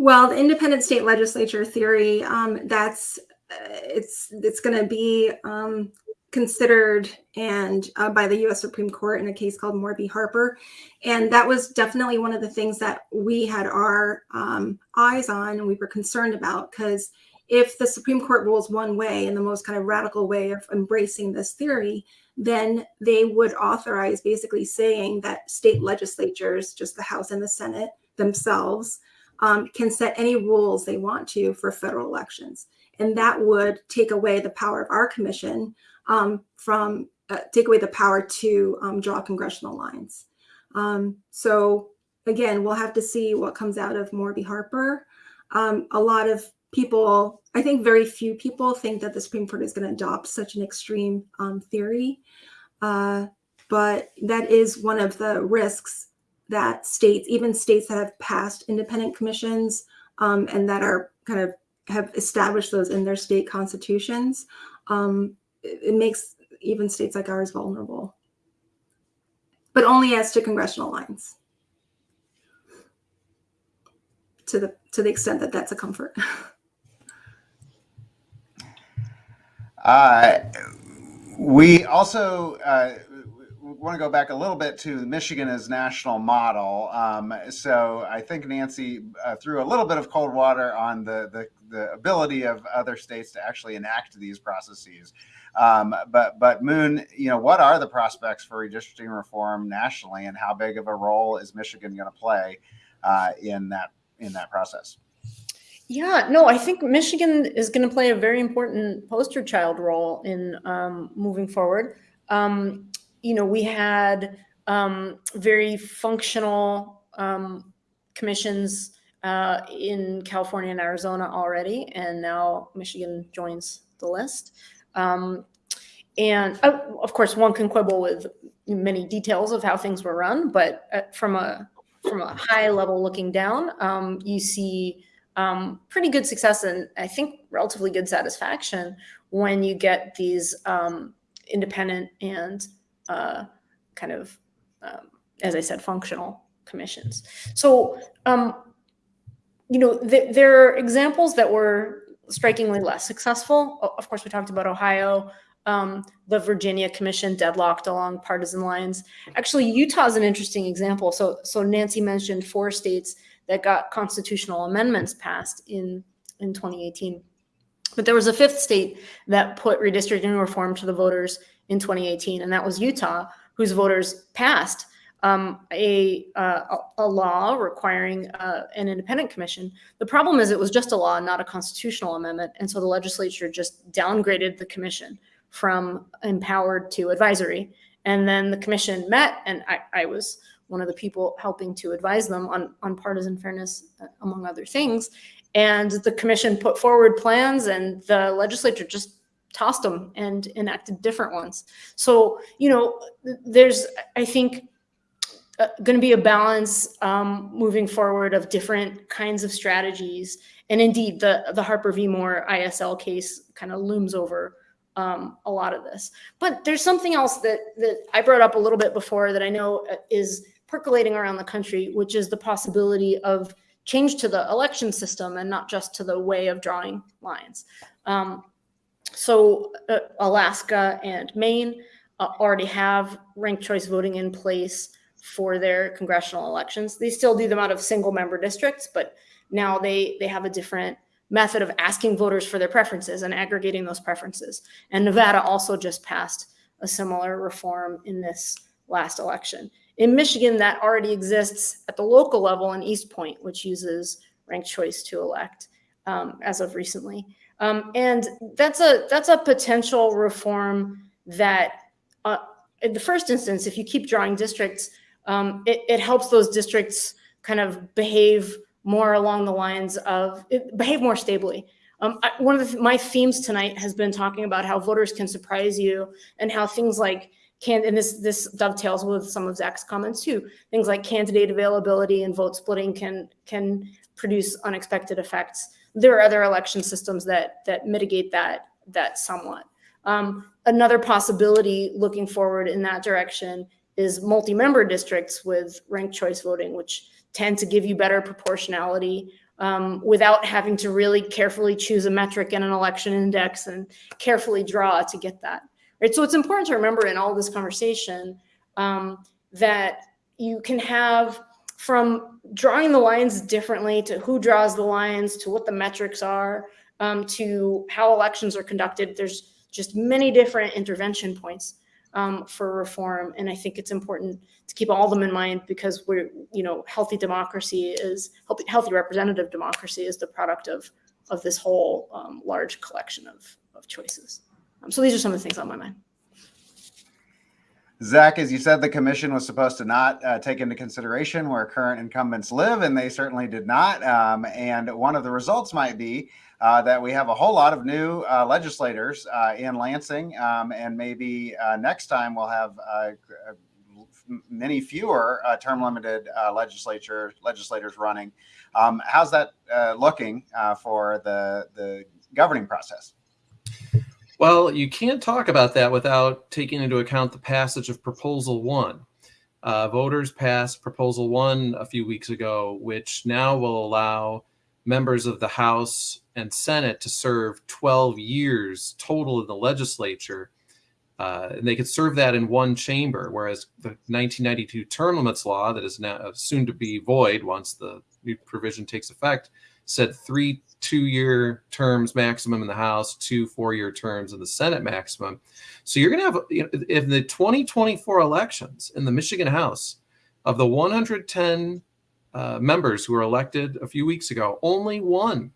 Well, the independent state legislature theory, um, that's uh, it's it's going to be um, considered and uh, by the U.S. Supreme Court in a case called Moore. Harper, and that was definitely one of the things that we had our um, eyes on and we were concerned about because if the Supreme Court rules one way in the most kind of radical way of embracing this theory, then they would authorize basically saying that state legislatures, just the House and the Senate themselves, um, can set any rules they want to for federal elections. And that would take away the power of our commission um, from, uh, take away the power to um, draw congressional lines. Um, so again, we'll have to see what comes out of Moore v. Harper. Um, a lot of people, I think very few people think that the Supreme Court is going to adopt such an extreme um, theory. Uh, but that is one of the risks that states, even states that have passed independent commissions um, and that are kind of have established those in their state constitutions, um, it, it makes even states like ours vulnerable. But only as to congressional lines. To the to the extent that that's a comfort. Uh, we also uh, want to go back a little bit to Michigan as national model. Um, so I think Nancy uh, threw a little bit of cold water on the, the, the ability of other states to actually enact these processes. Um, but but Moon, you know, what are the prospects for redistricting reform nationally, and how big of a role is Michigan going to play uh, in that in that process? Yeah, no, I think Michigan is going to play a very important poster child role in um, moving forward. Um, you know, we had um, very functional um, commissions uh, in California and Arizona already, and now Michigan joins the list. Um, and uh, of course, one can quibble with many details of how things were run, but uh, from a from a high level looking down, um, you see um, pretty good success and I think relatively good satisfaction when you get these um, independent and uh, kind of, um, as I said, functional commissions. So, um, you know, th there are examples that were strikingly less successful. Of course, we talked about Ohio, um, the Virginia Commission deadlocked along partisan lines. Actually, Utah is an interesting example. So, so Nancy mentioned four states that got constitutional amendments passed in, in 2018. But there was a fifth state that put redistricting reform to the voters in 2018, and that was Utah, whose voters passed um, a, uh, a law requiring uh, an independent commission. The problem is it was just a law, not a constitutional amendment. And so the legislature just downgraded the commission from empowered to advisory. And then the commission met, and I, I was one of the people helping to advise them on, on partisan fairness, uh, among other things. And the commission put forward plans and the legislature just tossed them and enacted different ones. So, you know, there's, I think, uh, going to be a balance um, moving forward of different kinds of strategies. And indeed, the, the Harper v. Moore ISL case kind of looms over um, a lot of this. But there's something else that, that I brought up a little bit before that I know uh, is percolating around the country, which is the possibility of change to the election system and not just to the way of drawing lines. Um, so uh, Alaska and Maine uh, already have ranked choice voting in place for their congressional elections. They still do them out of single member districts, but now they, they have a different method of asking voters for their preferences and aggregating those preferences. And Nevada also just passed a similar reform in this last election. In Michigan, that already exists at the local level in Eastpointe, which uses ranked choice to elect um, as of recently. Um, and that's a that's a potential reform that, uh, in the first instance, if you keep drawing districts, um, it, it, helps those districts kind of behave more along the lines of behave more stably. Um, I, one of the, my themes tonight has been talking about how voters can surprise you and how things like can and this this dovetails with some of Zach's comments too. Things like candidate availability and vote splitting can can produce unexpected effects. There are other election systems that that mitigate that that somewhat. Um, another possibility looking forward in that direction is multi-member districts with ranked choice voting, which tend to give you better proportionality um, without having to really carefully choose a metric and an election index and carefully draw to get that. Right. So it's important to remember in all this conversation um, that you can have from drawing the lines differently to who draws the lines to what the metrics are um, to how elections are conducted. There's just many different intervention points um, for reform. And I think it's important to keep all of them in mind because we're, you know, healthy democracy is healthy, healthy representative democracy is the product of of this whole um, large collection of, of choices. Um, so these are some of the things on my mind. Zach, as you said, the commission was supposed to not uh, take into consideration where current incumbents live, and they certainly did not. Um, and one of the results might be uh, that we have a whole lot of new uh, legislators uh, in Lansing, um, and maybe uh, next time we'll have uh, many fewer term limited legislature legislators running. Um, how's that looking for the the governing process? Well, you can't talk about that without taking into account the passage of Proposal One. Uh, voters passed Proposal One a few weeks ago, which now will allow members of the House and Senate to serve 12 years total in the legislature. Uh, and they could serve that in one chamber, whereas the 1992 term limits law, that is now soon to be void once the new provision takes effect, said three two-year terms maximum in the House, two four-year terms in the Senate maximum. So you're going to have, you know, in the 2024 elections in the Michigan House, of the 110 uh, members who were elected a few weeks ago, only one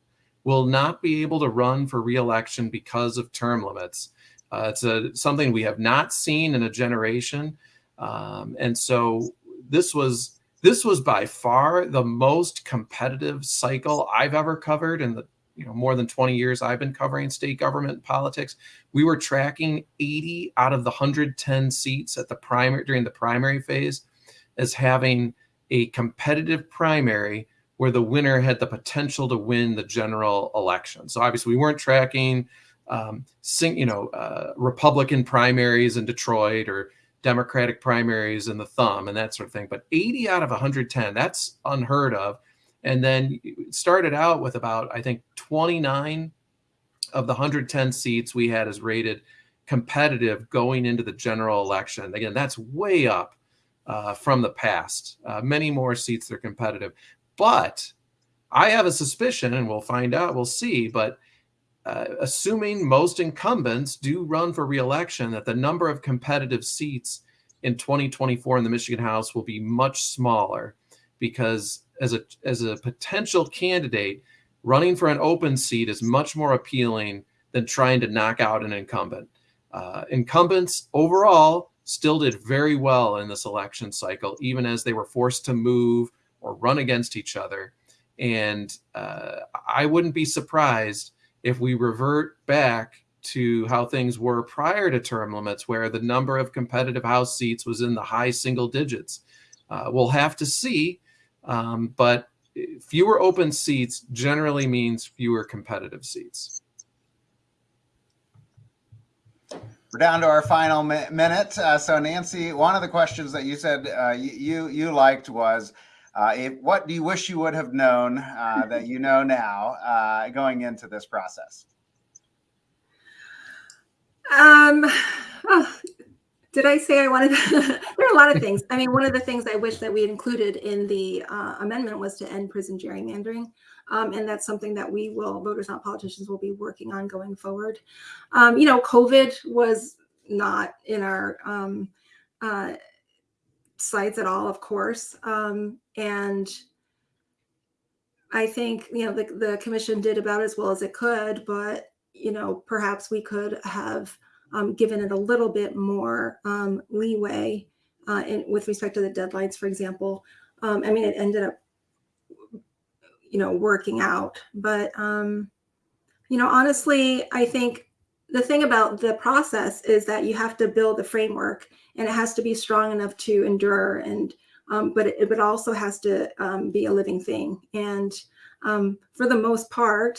will not be able to run for reelection because of term limits. Uh, it's a, something we have not seen in a generation. Um, and so this was this was by far the most competitive cycle I've ever covered in the you know more than 20 years I've been covering state government politics. We were tracking 80 out of the 110 seats at the primary during the primary phase as having a competitive primary where the winner had the potential to win the general election. So obviously we weren't tracking um, sing, you know, uh, Republican primaries in Detroit or Democratic primaries in the thumb and that sort of thing. But 80 out of 110, that's unheard of. And then started out with about, I think, 29 of the 110 seats we had as rated competitive going into the general election. Again, that's way up uh, from the past. Uh, many more seats are competitive. But I have a suspicion, and we'll find out, we'll see, but uh, assuming most incumbents do run for reelection, that the number of competitive seats in 2024 in the Michigan House will be much smaller because as a as a potential candidate, running for an open seat is much more appealing than trying to knock out an incumbent. Uh, incumbents overall still did very well in this election cycle, even as they were forced to move or run against each other. And uh, I wouldn't be surprised if we revert back to how things were prior to term limits, where the number of competitive House seats was in the high single digits. Uh, we'll have to see, um, but fewer open seats generally means fewer competitive seats. We're down to our final mi minute. Uh, so, Nancy, one of the questions that you said uh, you you liked was uh, if, what do you wish you would have known uh, that you know now uh, going into this process? Um, oh, did I say I wanted? there are a lot of things. I mean, one of the things I wish that we had included in the uh, amendment was to end prison gerrymandering. Um, and that's something that we will, voters, not politicians, will be working on going forward. Um, you know, COVID was not in our um, uh, sights at all, of course. Um, and I think, you know, the, the commission did about as well as it could, but, you know, perhaps we could have um, given it a little bit more um, leeway uh, in, with respect to the deadlines, for example. Um, I mean, it ended up, you know, working out. But, um, you know, honestly, I think the thing about the process is that you have to build the framework and it has to be strong enough to endure and um, but it, it also has to um, be a living thing and um, for the most part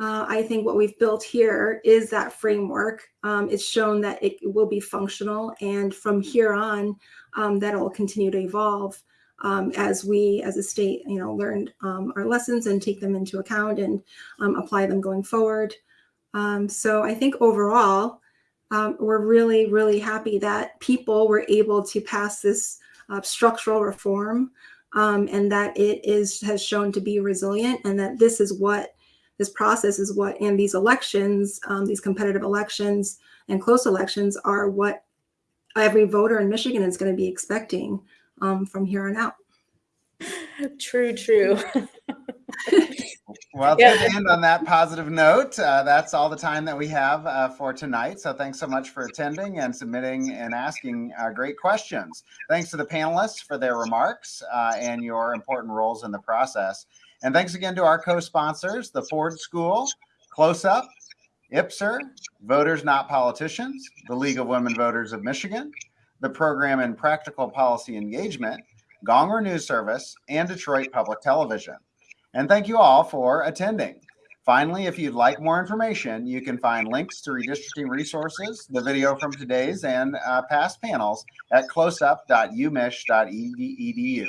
uh, i think what we've built here is that framework um, it's shown that it will be functional and from here on um, that will continue to evolve um, as we, as a state, you know, learn um, our lessons and take them into account and um, apply them going forward. So I think overall, we're really, really happy that people were able to pass this uh, structural reform um, and that it is has shown to be resilient and that this is what this process is what and these elections um, these competitive elections and close elections are what every voter in michigan is going to be expecting um, from here on out True, true. Well, Yeah. to end on that positive note. Uh, that's all the time that we have uh, for tonight. So thanks so much for attending and submitting and asking uh, great questions. Thanks to the panelists for their remarks uh, and your important roles in the process. And thanks again to our co-sponsors, the Ford School, CLOSUP, IPSR, Voters Not Politicians, the League of Women Voters of Michigan, the Program in Practical Policy Engagement, Gongwer News Service, and Detroit Public Television. And thank you all for attending. Finally, if you'd like more information, you can find links to redistricting resources, the video from today's and uh, past panels at closup.umich.edu.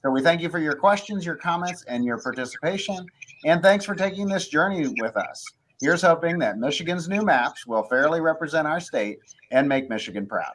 So we thank you for your questions, your comments, and your participation. And thanks for taking this journey with us. Here's hoping that Michigan's new maps will fairly represent our state and make Michigan proud.